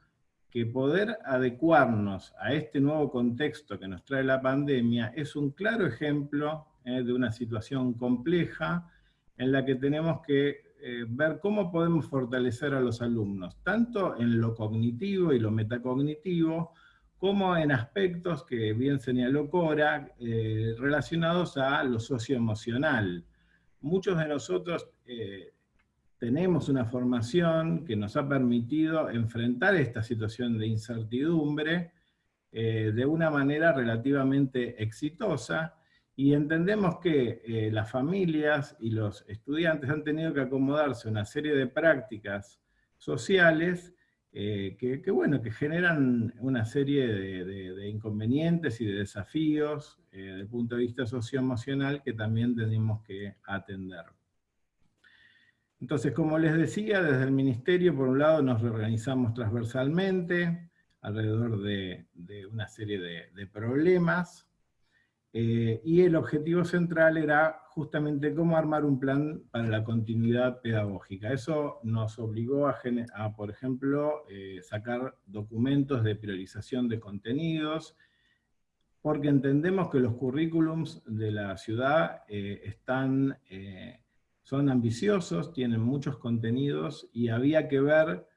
que poder adecuarnos a este nuevo contexto que nos trae la pandemia es un claro ejemplo eh, de una situación compleja en la que tenemos que eh, ver cómo podemos fortalecer a los alumnos, tanto en lo cognitivo y lo metacognitivo, como en aspectos que bien señaló Cora, eh, relacionados a lo socioemocional. Muchos de nosotros eh, tenemos una formación que nos ha permitido enfrentar esta situación de incertidumbre de una manera relativamente exitosa, y entendemos que eh, las familias y los estudiantes han tenido que acomodarse a una serie de prácticas sociales eh, que, bueno, que generan una serie de, inconvenientes y de desafíos eh, desde el punto de vista socioemocional que también tenemos que atender. Entonces, como les decía, desde el Ministerio, por un lado, nos reorganizamos transversalmente alrededor de, una serie de, problemas, eh, y el objetivo central era justamente cómo armar un plan para la continuidad pedagógica. Eso nos obligó a, por ejemplo, eh, sacar documentos de priorización de contenidos, porque entendemos que los currículums de la ciudad eh, están son ambiciosos, tienen muchos contenidos y había que ver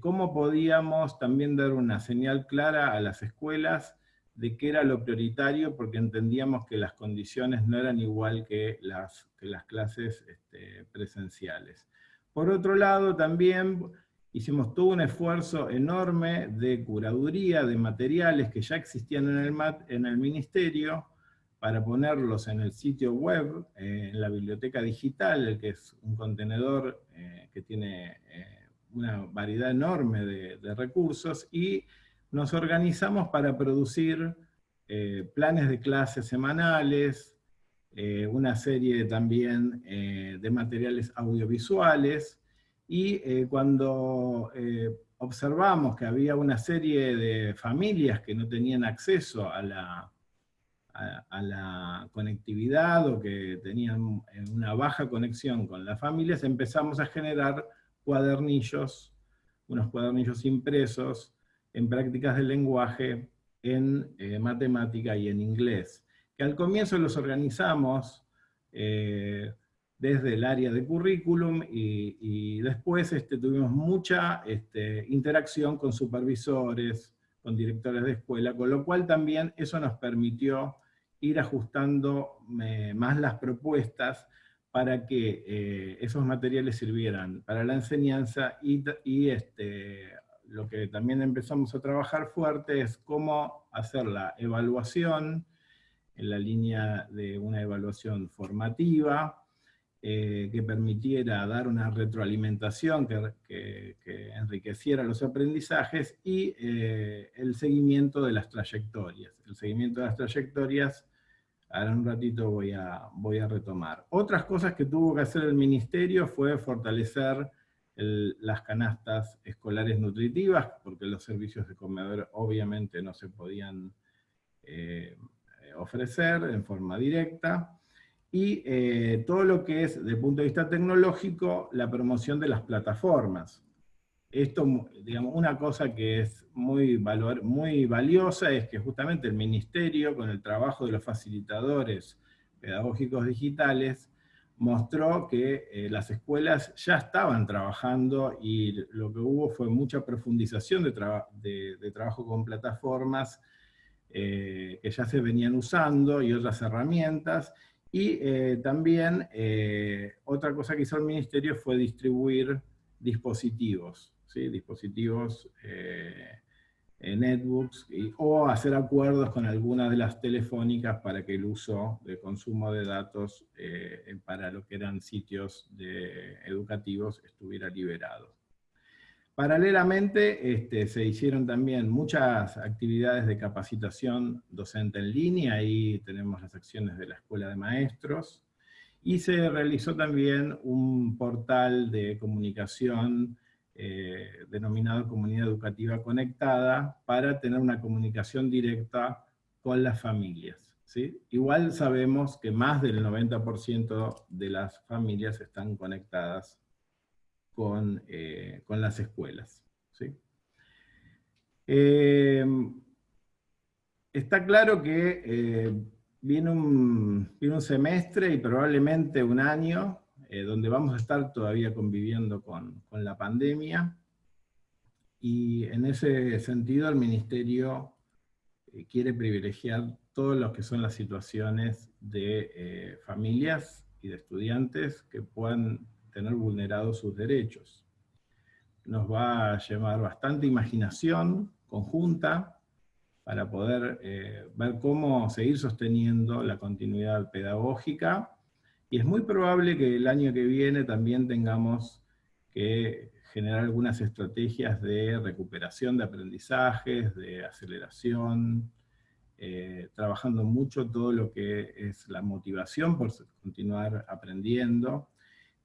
cómo podíamos también dar una señal clara a las escuelas de qué era lo prioritario, porque entendíamos que las condiciones no eran igual que las, las clases este, presenciales. Por otro lado, también hicimos todo un esfuerzo enorme de curaduría de materiales que ya existían en el, en el ministerio, para ponerlos en el sitio web, eh, en la biblioteca digital, que es un contenedor eh, que tiene eh, una variedad enorme de, recursos, y nos organizamos para producir planes de clases semanales, una serie también de materiales audiovisuales, y cuando observamos que había una serie de familias que no tenían acceso a la a, la conectividad o que tenían una baja conexión con las familias, empezamos a generar cuadernillos, unos cuadernillos impresos en prácticas de lenguaje, en eh, matemática y en inglés, que al comienzo los organizamos eh, desde el área de currículum y, después este, tuvimos mucha este, interacción con supervisores, con directores de escuela, con lo cual también eso nos permitió ir ajustando más las propuestas para que eh, esos materiales sirvieran para la enseñanza y, este, lo que también empezamos a trabajar fuerte es cómo hacer la evaluación en la línea de una evaluación formativa, eh, que permitiera dar una retroalimentación que, enriqueciera los aprendizajes, y el seguimiento de las trayectorias. El seguimiento de las trayectorias Ahora un ratito voy a, voy a retomar. Otras cosas que tuvo que hacer el ministerio fue fortalecer las canastas escolares nutritivas, porque los servicios de comedor obviamente no se podían eh, ofrecer en forma directa, y eh, todo lo que es, desde el punto de vista tecnológico, la promoción de las plataformas. Esto, digamos, una cosa que es muy, valor, muy valiosa es que justamente el ministerio, con el trabajo de los facilitadores pedagógicos digitales, mostró que eh, las escuelas ya estaban trabajando y lo que hubo fue mucha profundización de, de, trabajo con plataformas eh, que ya se venían usando y otras herramientas, y eh, también otra cosa que hizo el ministerio fue distribuir dispositivos dispositivos, eh, netbooks, o hacer acuerdos con algunas de las telefónicas para que el uso de consumo de datos eh, para lo que eran sitios educativos estuviera liberado. Paralelamente este, se hicieron también muchas actividades de capacitación docente en línea, ahí tenemos las acciones de la Escuela de Maestros, y se realizó también un portal de comunicación eh, denominado Comunidad Educativa Conectada, para tener una comunicación directa con las familias. Igual sabemos que más del 90% de las familias están conectadas con, eh, con las escuelas. Eh, está claro que viene, un, viene un semestre y probablemente un año eh, donde vamos a estar todavía conviviendo con, la pandemia, y en ese sentido el Ministerio eh, quiere privilegiar todas lo que son las situaciones de eh, familias y de estudiantes que puedan tener vulnerados sus derechos. Nos va a llevar bastante imaginación conjunta para poder ver cómo seguir sosteniendo la continuidad pedagógica y es muy probable que el año que viene también tengamos que generar algunas estrategias de recuperación de aprendizajes, de aceleración, eh, trabajando mucho todo lo que es la motivación por continuar aprendiendo,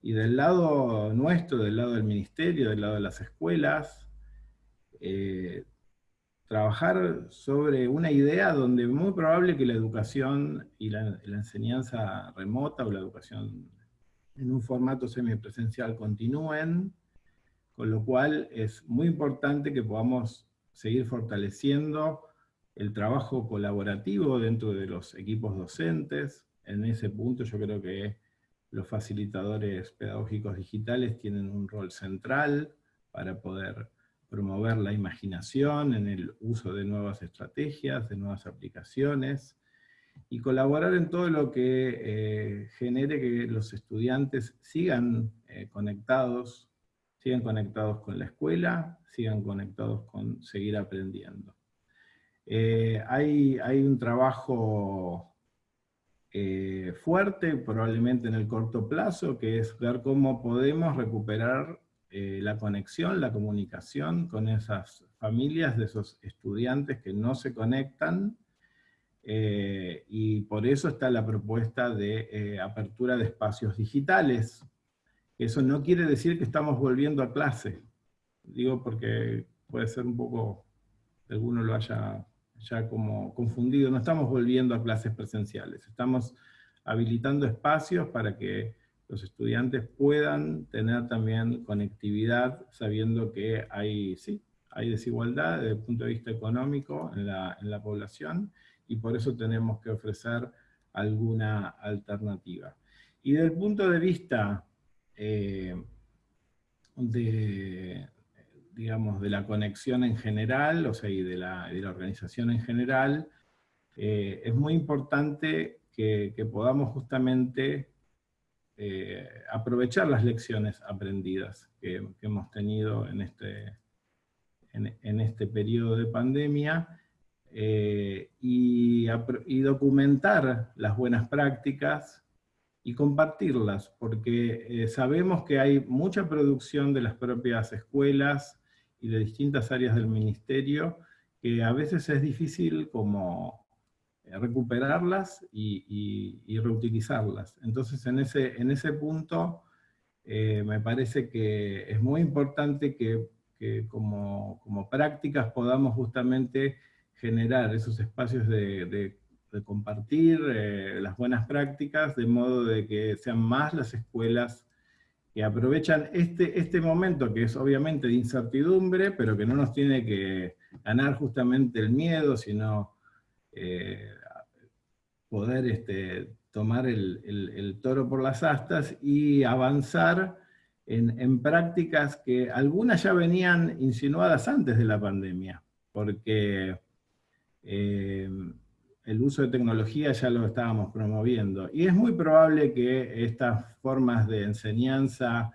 Y del lado nuestro, del lado del ministerio, del lado de las escuelas, eh, trabajar sobre una idea donde es muy probable que la educación y la, enseñanza remota o la educación en un formato semipresencial continúen, con lo cual es muy importante que podamos seguir fortaleciendo el trabajo colaborativo dentro de los equipos docentes. En ese punto yo creo que los facilitadores pedagógicos digitales tienen un rol central para poder promover la imaginación en el uso de nuevas estrategias, de nuevas aplicaciones, y colaborar en todo lo que eh, genere que los estudiantes sigan eh, conectados, sigan conectados con la escuela, sigan conectados con seguir aprendiendo. Eh, hay, hay, un trabajo fuerte, probablemente en el corto plazo, que es ver cómo podemos recuperar eh, la conexión, la comunicación con esas familias de esos estudiantes que no se conectan, eh, y por eso está la propuesta de eh, apertura de espacios digitales. Eso no quiere decir que estamos volviendo a clase, digo porque puede ser un poco, alguno lo haya ya como confundido, no estamos volviendo a clases presenciales, estamos habilitando espacios para que los estudiantes puedan tener también conectividad sabiendo que hay, sí, hay desigualdad desde el punto de vista económico en la, en la población y por eso tenemos que ofrecer alguna alternativa. Y desde el punto de vista eh, de, digamos, de la conexión en general, o sea, y de la, de la organización en general, eh, es muy importante que, que podamos justamente eh, aprovechar las lecciones aprendidas que, hemos tenido en este, en, este periodo de pandemia eh, y, documentar las buenas prácticas y compartirlas, porque eh, sabemos que hay mucha producción de las propias escuelas y de distintas áreas del ministerio, que a veces es difícil como recuperarlas y, reutilizarlas. Entonces en ese, en ese punto eh, me parece que es muy importante que, como, prácticas podamos justamente generar esos espacios de, compartir eh, las buenas prácticas, de modo de que sean más las escuelas que aprovechan este, este momento que es obviamente de incertidumbre, pero que no nos tiene que ganar justamente el miedo, sino eh, poder este, tomar el, toro por las astas y avanzar en, prácticas que algunas ya venían insinuadas antes de la pandemia, porque eh, el uso de tecnología ya lo estábamos promoviendo. Y es muy probable que estas formas de enseñanza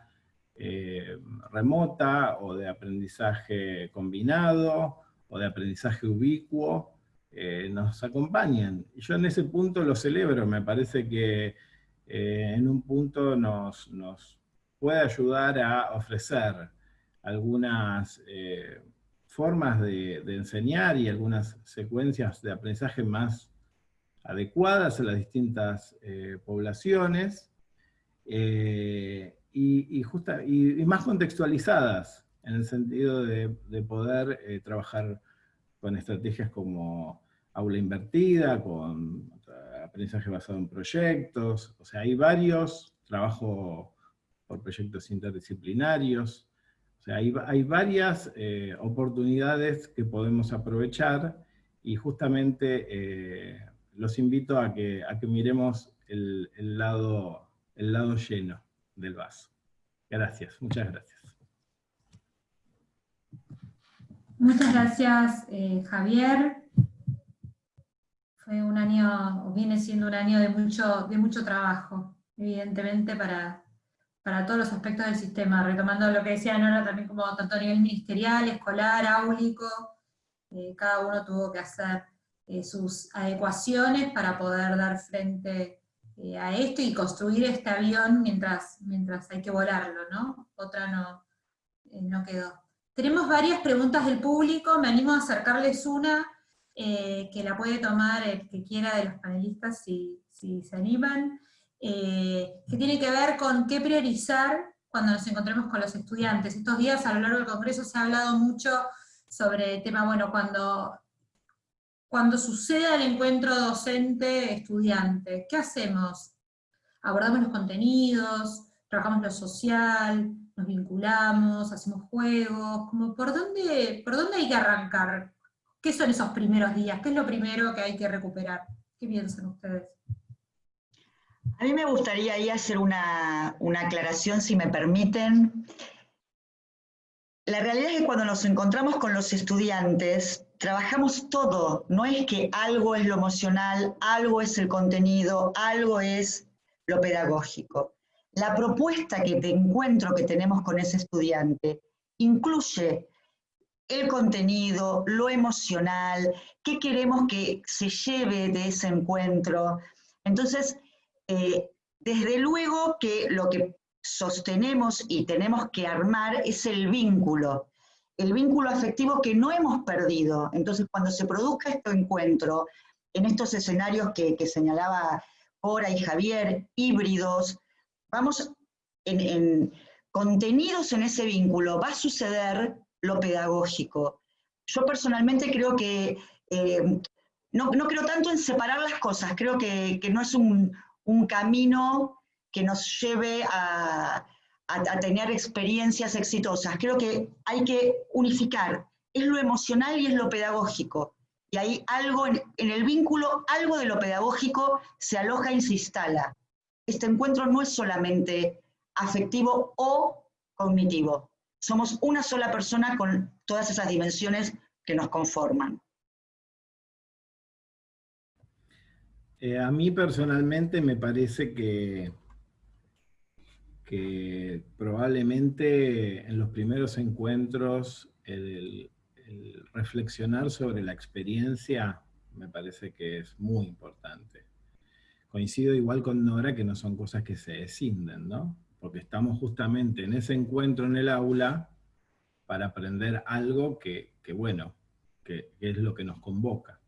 eh, remota o de aprendizaje combinado o de aprendizaje ubicuo eh, nos acompañan. Yo en ese punto lo celebro, me parece que eh, en un punto nos, puede ayudar a ofrecer algunas eh, formas de, enseñar y algunas secuencias de aprendizaje más adecuadas a las distintas poblaciones y, justa, y, más contextualizadas en el sentido de poder trabajar con estrategias como aula invertida, con aprendizaje basado en proyectos, o sea, hay varios, trabajo por proyectos interdisciplinarios, o sea, hay, varias eh, oportunidades que podemos aprovechar y justamente eh, los invito a que, a que miremos el, lado, el lado lleno del vaso. Gracias, muchas gracias. Muchas gracias, eh, Javier fue un año, o viene siendo un año de mucho, de mucho trabajo, evidentemente, para, para todos los aspectos del sistema, retomando lo que decía Nora también como tanto a nivel ministerial, escolar, áulico, eh, cada uno tuvo que hacer eh, sus adecuaciones para poder dar frente eh, a esto y construir este avión mientras, mientras hay que volarlo, ¿no? Otra no, no quedó. Tenemos varias preguntas del público, me animo a acercarles una, eh, que la puede tomar el que quiera de los panelistas si, se animan. eh, que tiene que ver con qué priorizar cuando nos encontremos con los estudiantes. Estos días a lo largo del Congreso se ha hablado mucho sobre el tema, bueno, cuando, cuando suceda el encuentro docente-estudiante, ¿qué hacemos? ¿Abordamos los contenidos? ¿Trabajamos lo social? ¿Nos vinculamos? ¿Hacemos juegos? Como, ¿por, dónde, ¿Por dónde hay que arrancar? ¿Qué son esos primeros días? ¿Qué es lo primero que hay que recuperar? ¿Qué piensan ustedes? A mí me gustaría ahí hacer una, aclaración, si me permiten. La realidad es que cuando nos encontramos con los estudiantes, trabajamos todo. No es que algo es lo emocional, algo es el contenido, algo es lo pedagógico. La propuesta que de encuentro que tenemos con ese estudiante incluye el contenido, lo emocional, qué queremos que se lleve de ese encuentro. Entonces, eh, desde luego que lo que sostenemos y tenemos que armar es el vínculo, el vínculo afectivo que no hemos perdido. Entonces, cuando se produzca este encuentro, en estos escenarios que, señalaba Cora y Javier, híbridos, vamos en, contenidos en ese vínculo, va a suceder lo pedagógico. Yo personalmente creo que, eh, no, creo tanto en separar las cosas, creo que no es un, un camino que nos lleve a, tener experiencias exitosas. Creo que hay que unificar, es lo emocional y es lo pedagógico. Y hay algo en, el vínculo, algo de lo pedagógico se aloja y se instala. Este encuentro no es solamente afectivo o cognitivo. Somos una sola persona con todas esas dimensiones que nos conforman. Eh, a mí personalmente me parece que, que probablemente en los primeros encuentros el, reflexionar sobre la experiencia me parece que es muy importante. Coincido igual con Nora que no son cosas que se descinden, ¿no? Porque estamos justamente en ese encuentro en el aula para aprender algo que, bueno, que, es lo que nos convoca.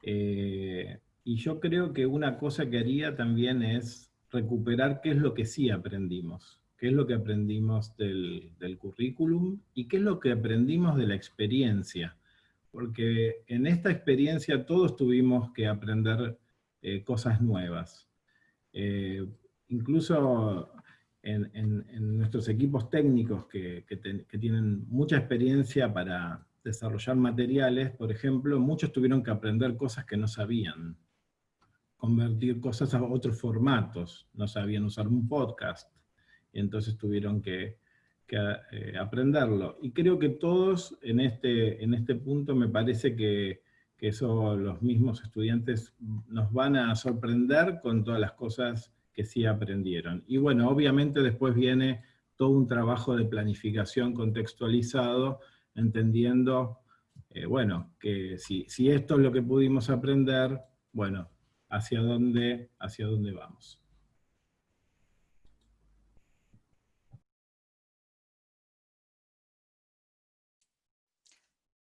Eh, y yo creo que una cosa que haría también es recuperar qué es lo que sí aprendimos, qué es lo que aprendimos del, currículum y qué es lo que aprendimos de la experiencia. Porque en esta experiencia todos tuvimos que aprender eh, cosas nuevas. Eh, incluso en, nuestros equipos técnicos que, que tienen mucha experiencia para desarrollar materiales, por ejemplo, muchos tuvieron que aprender cosas que no sabían convertir cosas a otros formatos. No sabían usar un podcast, y entonces tuvieron que, eh, aprenderlo. Y creo que todos en este, en este punto me parece que, que eso los mismos estudiantes nos van a sorprender con todas las cosas que sí aprendieron. Y bueno, obviamente después viene todo un trabajo de planificación contextualizado, entendiendo, eh, bueno, que si, si esto es lo que pudimos aprender, bueno, hacia dónde, hacia dónde vamos.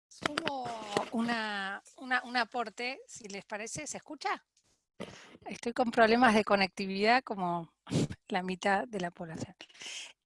Sumo una, un aporte, si les parece, ¿se escucha? Estoy con problemas de conectividad como *laughs* la mitad de la población.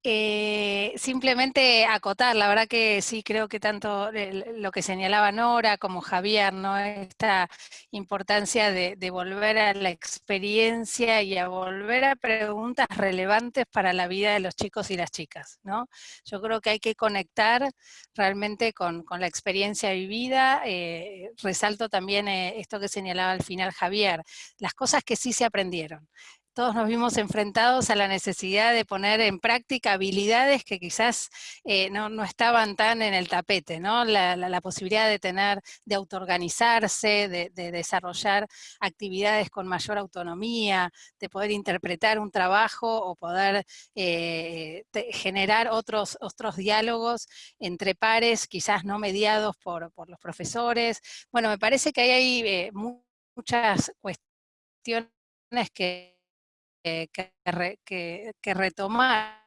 Eh, simplemente acotar, la verdad que sí creo que tanto lo que señalaba Nora como Javier, ¿no? esta importancia de, volver a la experiencia y a volver a preguntas relevantes para la vida de los chicos y las chicas. ¿no? Yo creo que hay que conectar realmente con, la experiencia vivida. Eh, resalto también eh, esto que señalaba al final Javier, las cosas que sí se aprendieron todos nos vimos enfrentados a la necesidad de poner en práctica habilidades que quizás eh, no, estaban tan en el tapete, ¿no? La, posibilidad de tener, de autoorganizarse, de, desarrollar actividades con mayor autonomía, de poder interpretar un trabajo o poder eh, generar otros, otros diálogos entre pares, quizás no mediados por, los profesores. Bueno, me parece que hay eh, muchas cuestiones que que, retomar.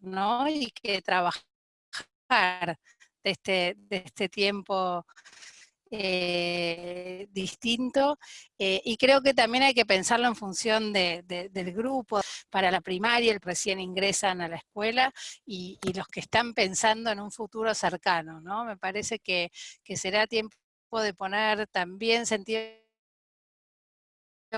¿no? Y que trabajar de este, de este tiempo eh, distinto, eh, y creo que también hay que pensarlo en función del grupo, para la primaria, el recién ingresan a la escuela, y, los que están pensando en un futuro cercano, ¿no? Me parece que, que será tiempo de poner también sentido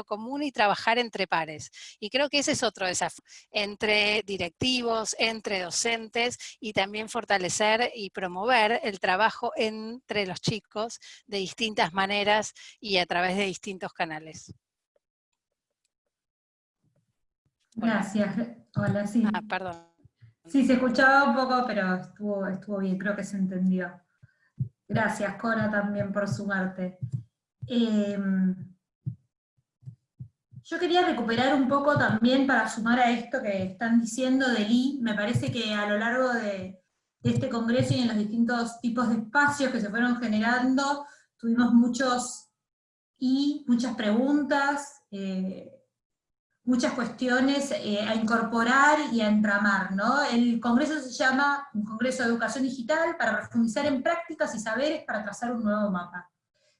común y trabajar entre pares. Y creo que ese es otro desafío, entre directivos, entre docentes y también fortalecer y promover el trabajo entre los chicos de distintas maneras y a través de distintos canales. Gracias. Hola, sí. Ah, perdón. Sí, se escuchaba un poco, pero estuvo, estuvo bien, creo que se entendió. Gracias, Cora, también por sumarte. Eh, yo quería recuperar un poco también para sumar a esto que están diciendo de Lee, me parece que a lo largo de, este congreso y en los distintos tipos de espacios que se fueron generando, tuvimos muchos y muchas preguntas, eh, muchas cuestiones eh, a incorporar y a entramar. ¿no? El congreso se llama un Congreso de Educación Digital para profundizar en prácticas y saberes para trazar un nuevo mapa.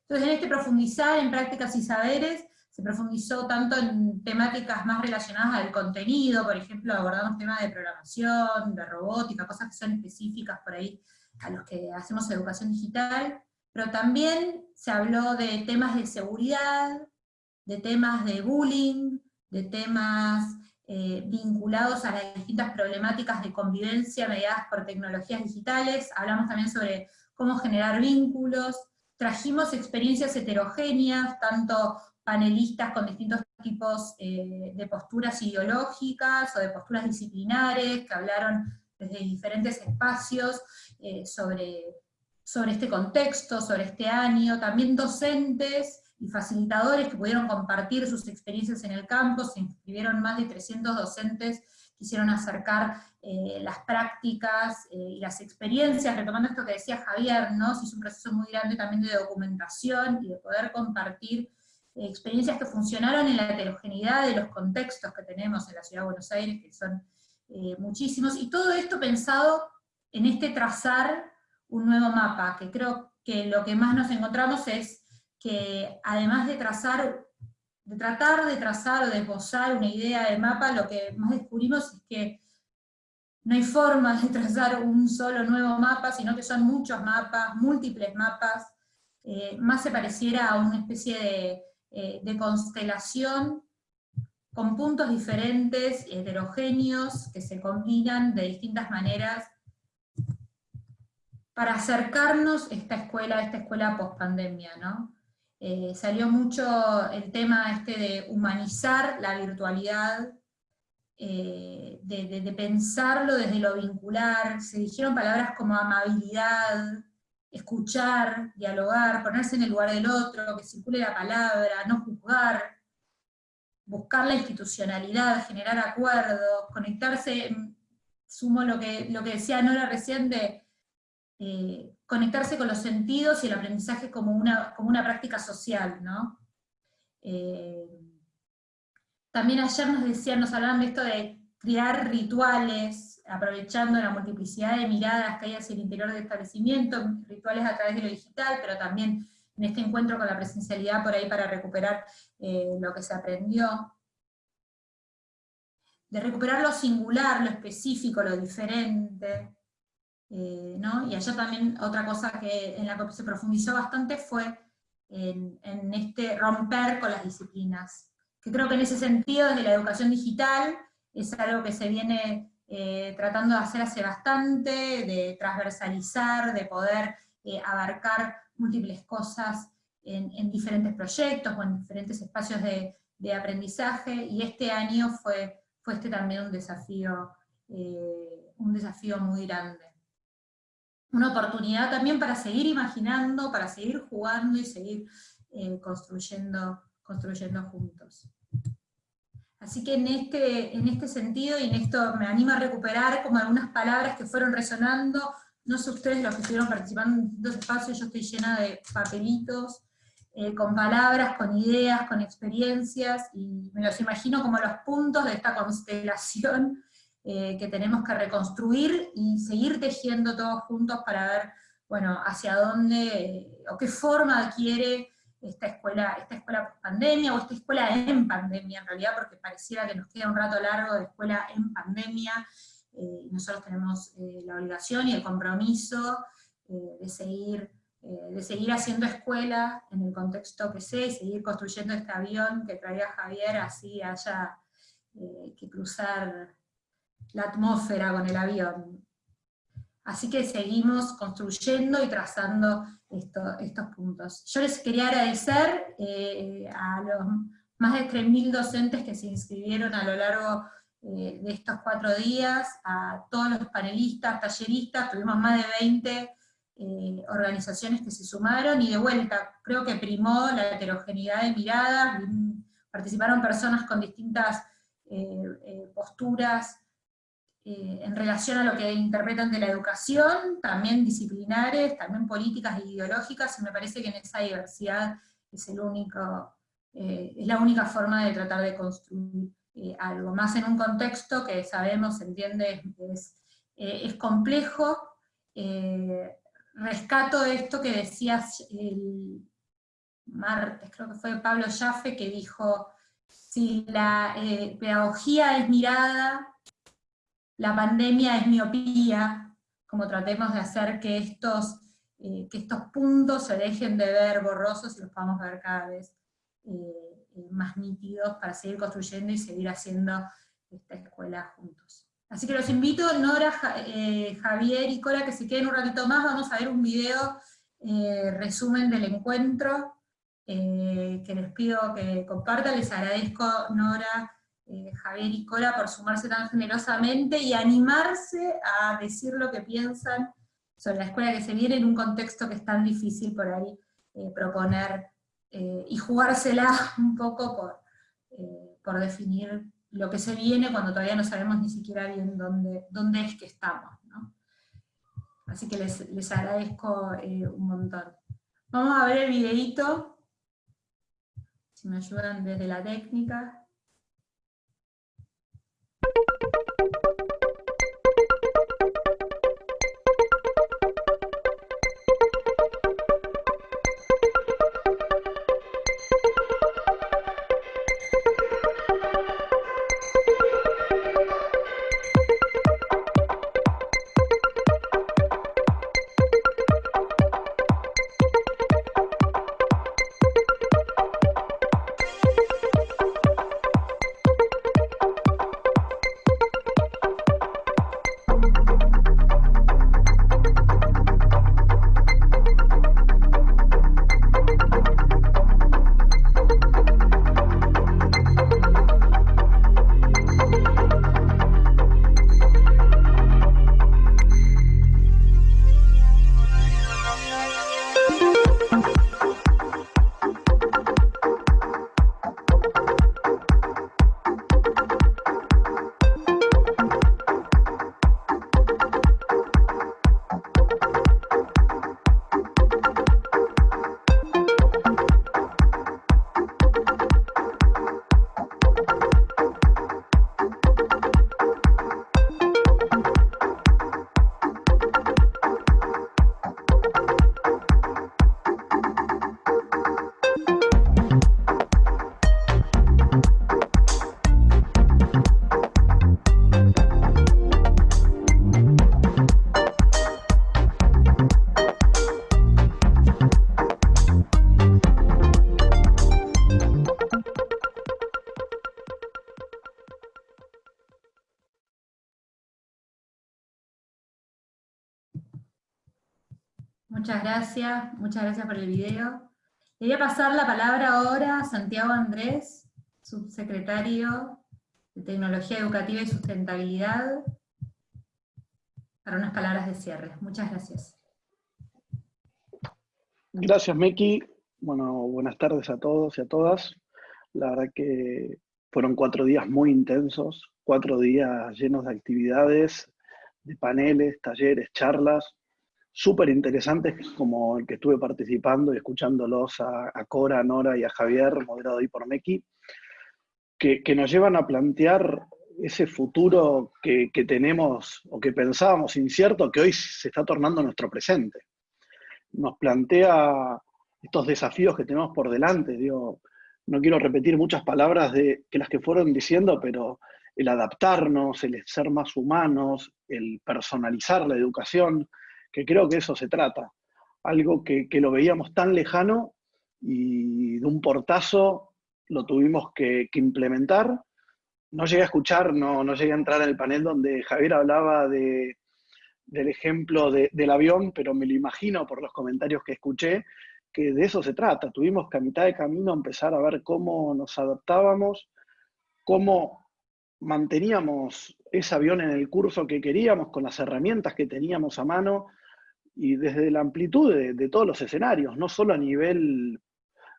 Entonces en este profundizar en prácticas y saberes, se profundizó tanto en temáticas más relacionadas al contenido, por ejemplo, abordamos temas de programación, de robótica, cosas que son específicas por ahí a los que hacemos educación digital, pero también se habló de temas de seguridad, de temas de bullying, de temas eh, vinculados a las distintas problemáticas de convivencia mediadas por tecnologías digitales, hablamos también sobre cómo generar vínculos, trajimos experiencias heterogéneas, tanto panelistas con distintos tipos eh, de posturas ideológicas o de posturas disciplinares, que hablaron desde diferentes espacios eh, sobre, sobre este contexto, sobre este año, también docentes y facilitadores que pudieron compartir sus experiencias en el campo, se inscribieron más de 300 docentes quisieron acercar eh, las prácticas y las experiencias, retomando esto que decía Javier, ¿no? se hizo un proceso muy grande también de documentación y de poder compartir experiencias que funcionaron en la heterogeneidad de los contextos que tenemos en la Ciudad de Buenos Aires, que son eh, muchísimos, y todo esto pensado en este trazar un nuevo mapa, que creo que lo que más nos encontramos es que además de trazar, de tratar de trazar o de posar una idea de mapa, lo que más descubrimos es que no hay forma de *laughs* trazar un solo nuevo mapa, sino que son muchos mapas, múltiples mapas, eh, más se pareciera a una especie de eh, de constelación con puntos diferentes, heterogéneos, que se combinan de distintas maneras para acercarnos a esta escuela, a esta escuela post-pandemia, ¿no? Eh, salió mucho el tema este de humanizar la virtualidad, eh, de, pensarlo desde lo vincular, se dijeron palabras como amabilidad, escuchar, dialogar, ponerse en el lugar del otro, que circule la palabra, no juzgar, buscar la institucionalidad, generar acuerdos, conectarse, sumo lo que, lo que decía Nora recién de eh, conectarse con los sentidos y el aprendizaje como una, como una práctica social, ¿no? Eh, también ayer nos decían, nos hablaban de esto de crear rituales, aprovechando la multiplicidad de miradas que hay hacia el interior del establecimiento, rituales a través de lo digital, pero también en este encuentro con la presencialidad por ahí para recuperar eh, lo que se aprendió. De recuperar lo singular, lo específico, lo diferente. Eh, y allá también otra cosa que en la que se profundizó bastante fue en, este romper con las disciplinas. Que creo que en ese sentido, desde la educación digital, es algo que se viene eh, tratando de hacer hace bastante, de transversalizar, de poder eh, abarcar múltiples cosas en, diferentes proyectos o en diferentes espacios de, aprendizaje, y este año fue, fue este también un desafío, un desafío muy grande. Una oportunidad también para seguir imaginando, para seguir jugando y seguir construyendo, construyendo juntos. Así que en este, en este sentido, y en esto me anima a recuperar como algunas palabras que fueron resonando, no sé ustedes los que estuvieron participando en distintos espacios, yo estoy llena de papelitos, eh, con palabras, con ideas, con experiencias, y me los imagino como los puntos de esta constelación eh, que tenemos que reconstruir y seguir tejiendo todos juntos para ver bueno, hacia dónde, o qué forma adquiere esta escuela, esta escuela pandemia, o esta escuela en pandemia en realidad, porque pareciera que nos queda un rato largo de escuela en pandemia, eh, nosotros tenemos eh, la obligación y el compromiso eh, de, seguir, de seguir haciendo escuela en el contexto que sé, y seguir construyendo este avión que traía Javier, así haya que cruzar la atmósfera con el avión. Así que seguimos construyendo y trazando estos puntos. Yo les quería agradecer a los más de 3.000 docentes que se inscribieron a lo largo eh, de estos cuatro días, a todos los panelistas, talleristas, tuvimos más de 20 eh, organizaciones que se sumaron, y de vuelta, creo que primó la heterogeneidad de miradas, participaron personas con distintas eh, posturas en relación a lo que interpretan de la educación, también disciplinares, también políticas e ideológicas, y me parece que en esa diversidad es, es la única forma de tratar de construir eh, algo, más en un contexto que sabemos, se entiende, es, eh, complejo. Eh, rescato esto que decías el martes, creo que fue Pablo Jaffe, que dijo, si la pedagogía es mirada, la pandemia es miopía, como tratemos de hacer que estos, que estos puntos se dejen de ver borrosos y los podamos ver cada vez eh, más nítidos para seguir construyendo y seguir haciendo esta escuela juntos. Así que los invito, Nora, eh, Javier y Cora, que se queden un ratito más, vamos a ver un video eh, resumen del encuentro, que les pido que compartan, les agradezco Nora, Javier y Cora por sumarse tan generosamente y animarse a decir lo que piensan sobre la escuela que se viene en un contexto que es tan difícil por ahí proponer eh, y jugársela *laughs* un poco por, eh, por definir lo que se viene cuando todavía no sabemos ni siquiera bien dónde, dónde es que estamos. Así que les, les agradezco eh, un montón. Vamos a ver el videito, si me ayudan desde la técnica. Thank you. Gracias, muchas gracias por el video. Le voy a pasar la palabra ahora a Santiago Andrés, subsecretario de Tecnología Educativa y Sustentabilidad, para unas palabras de cierre. Muchas gracias. Gracias, Meki. Bueno, buenas tardes a todos y a todas. La verdad que fueron cuatro días muy intensos, cuatro días llenos de actividades, de paneles, talleres, charlas, súper interesantes, como el que estuve participando y escuchándolos a, Cora, Nora y a Javier, moderado ahí por Meki, que, nos llevan a plantear ese futuro que, tenemos o que pensábamos incierto, que hoy se está tornando nuestro presente. nos plantea estos desafíos que tenemos por delante. Digo, no quiero repetir muchas palabras de que las que fueron diciendo, pero el adaptarnos, el ser más humanos, el personalizar la educación, que creo que eso se trata. Algo que, lo veíamos tan lejano y de un portazo lo tuvimos que, implementar. No llegué a escuchar, no, no llegué a entrar en el panel donde Javier hablaba de, del ejemplo del avión, pero me lo imagino por los comentarios que escuché, que de eso se trata. Tuvimos que a mitad de camino empezar a ver cómo nos adaptábamos, cómo manteníamos ese avión en el curso que queríamos, con las herramientas que teníamos a mano, y desde la amplitud de, todos los escenarios, no solo a nivel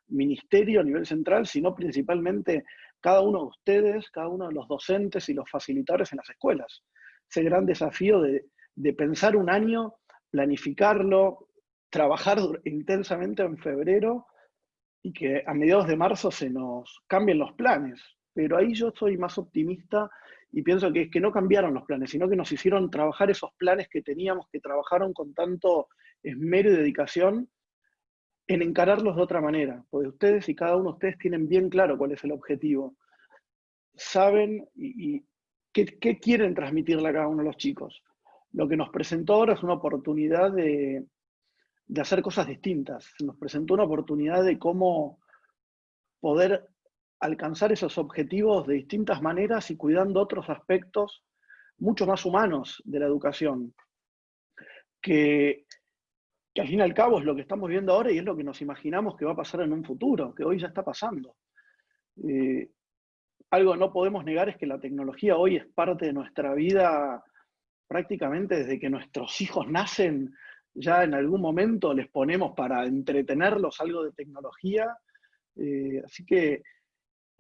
ministerio, a nivel central, sino principalmente cada uno de ustedes, cada uno de los docentes y los facilitadores en las escuelas. Ese gran desafío de, de pensar un año, planificarlo, trabajar intensamente en febrero y que a mediados de marzo se nos cambien los planes. Pero ahí yo soy más optimista y pienso que es que no cambiaron los planes, sino que nos hicieron trabajar esos planes que teníamos, que trabajaron con tanto esmero y dedicación en encararlos de otra manera. Porque ustedes y cada uno de ustedes tienen bien claro cuál es el objetivo. Saben y, qué, qué quieren transmitirle a cada uno de los chicos. Lo que nos presentó ahora es una oportunidad de, de hacer cosas distintas. Nos presentó una oportunidad de cómo poder alcanzar esos objetivos de distintas maneras y cuidando otros aspectos mucho más humanos de la educación, que, al fin y al cabo es lo que estamos viendo ahora y es lo que nos imaginamos que va a pasar en un futuro, que hoy ya está pasando. Eh, algo no podemos negar es que la tecnología hoy es parte de nuestra vida prácticamente desde que nuestros hijos nacen ya en algún momento les ponemos para entretenerlos algo de tecnología. Eh, así que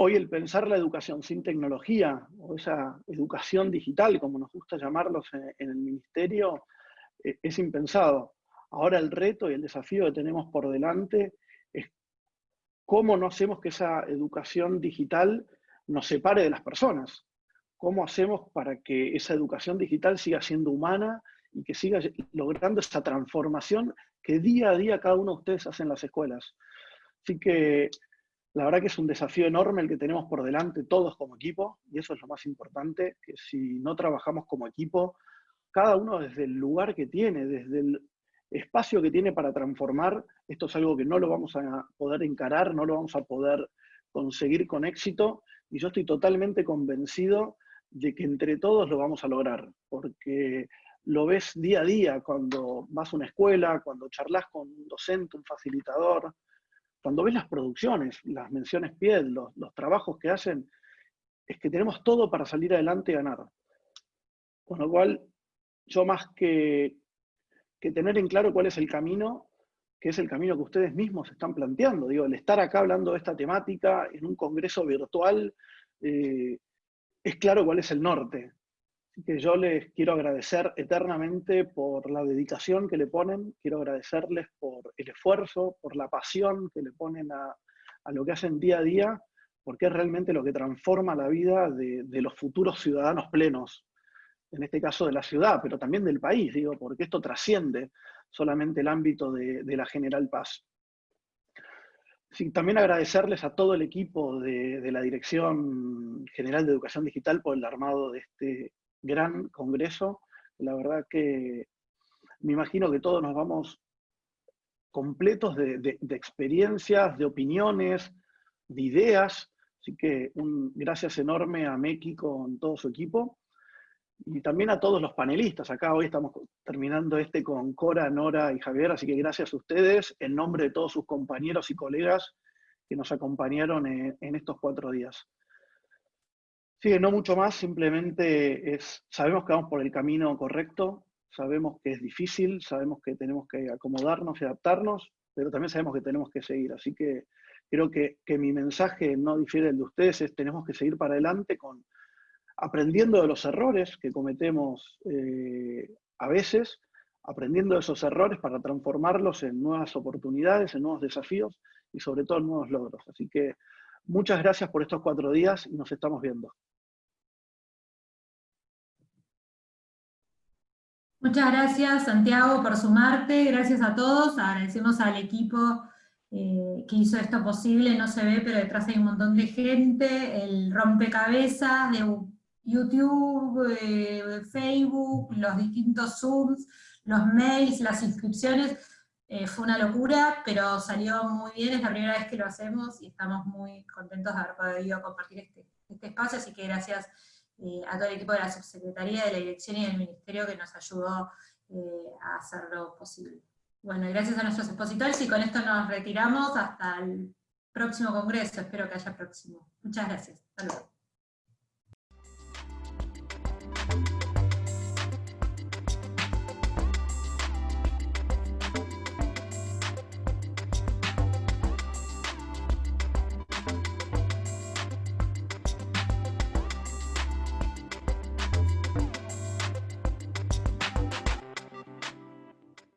hoy el pensar la educación sin tecnología, o esa educación digital, como nos gusta llamarlos en, el ministerio, eh, es impensado. Ahora el reto y el desafío que tenemos por delante es cómo no hacemos que esa educación digital nos separe de las personas. ¿Cómo hacemos para que esa educación digital siga siendo humana y que siga logrando esa transformación que día a día cada uno de ustedes hace en las escuelas. Así que la verdad que es un desafío enorme el que tenemos por delante todos como equipo, y eso es lo más importante, que si no trabajamos como equipo, cada uno desde el lugar que tiene, desde el espacio que tiene para transformar, esto es algo que no lo vamos a poder encarar, no lo vamos a poder conseguir con éxito, y yo estoy totalmente convencido de que entre todos lo vamos a lograr, porque lo ves día a día cuando vas a una escuela, cuando charlas con un docente, un facilitador, cuando ves las producciones, las menciones pied, los, trabajos que hacen, es que tenemos todo para salir adelante y ganar. Con lo cual, yo más que, tener en claro cuál es el camino, que es el camino que ustedes mismos están planteando, digo, el estar acá hablando de esta temática en un congreso virtual, eh, es claro cuál es el norte, que yo les quiero agradecer eternamente por la dedicación que le ponen, quiero agradecerles por el esfuerzo, por la pasión que le ponen a, lo que hacen día a día, porque es realmente lo que transforma la vida de, los futuros ciudadanos plenos, en este caso de la ciudad, pero también del país, digo, porque esto trasciende solamente el ámbito de, la General Paz. También agradecerles a todo el equipo de, de, la Dirección General de Educación Digital por el armado de este gran congreso. La verdad que me imagino que todos nos vamos completos de, experiencias, de opiniones, de ideas. Así que un gracias enorme a Meki con todo su equipo. Y también a todos los panelistas. Acá hoy estamos terminando este con Cora, Nora y Javier, así que gracias a ustedes en nombre de todos sus compañeros y colegas que nos acompañaron en estos cuatro días. Sí, no mucho más, simplemente es, sabemos que vamos por el camino correcto, sabemos que es difícil, sabemos que tenemos que acomodarnos y adaptarnos, pero también sabemos que tenemos que seguir. Así que creo que, mi mensaje no difiere del de ustedes, es tenemos que seguir para adelante con aprendiendo de los errores que cometemos eh, a veces, aprendiendo de esos errores para transformarlos en nuevas oportunidades, en nuevos desafíos y sobre todo en nuevos logros. Así que muchas gracias por estos cuatro días y nos estamos viendo. Muchas gracias Santiago por sumarte, gracias a todos, agradecemos al equipo eh, que hizo esto posible, no se ve, pero detrás hay un montón de gente, el rompecabezas de YouTube, eh, Facebook, los distintos Zooms, los mails, las inscripciones, eh, fue una locura, pero salió muy bien, es la primera vez que lo hacemos y estamos muy contentos de haber podido compartir este, este espacio, así que gracias eh, a todo el equipo de la Subsecretaría, de la Dirección y del Ministerio que nos ayudó a hacerlo posible. Bueno, gracias a nuestros expositores y con esto nos retiramos hasta el próximo congreso, espero que haya próximo. Muchas gracias. Hasta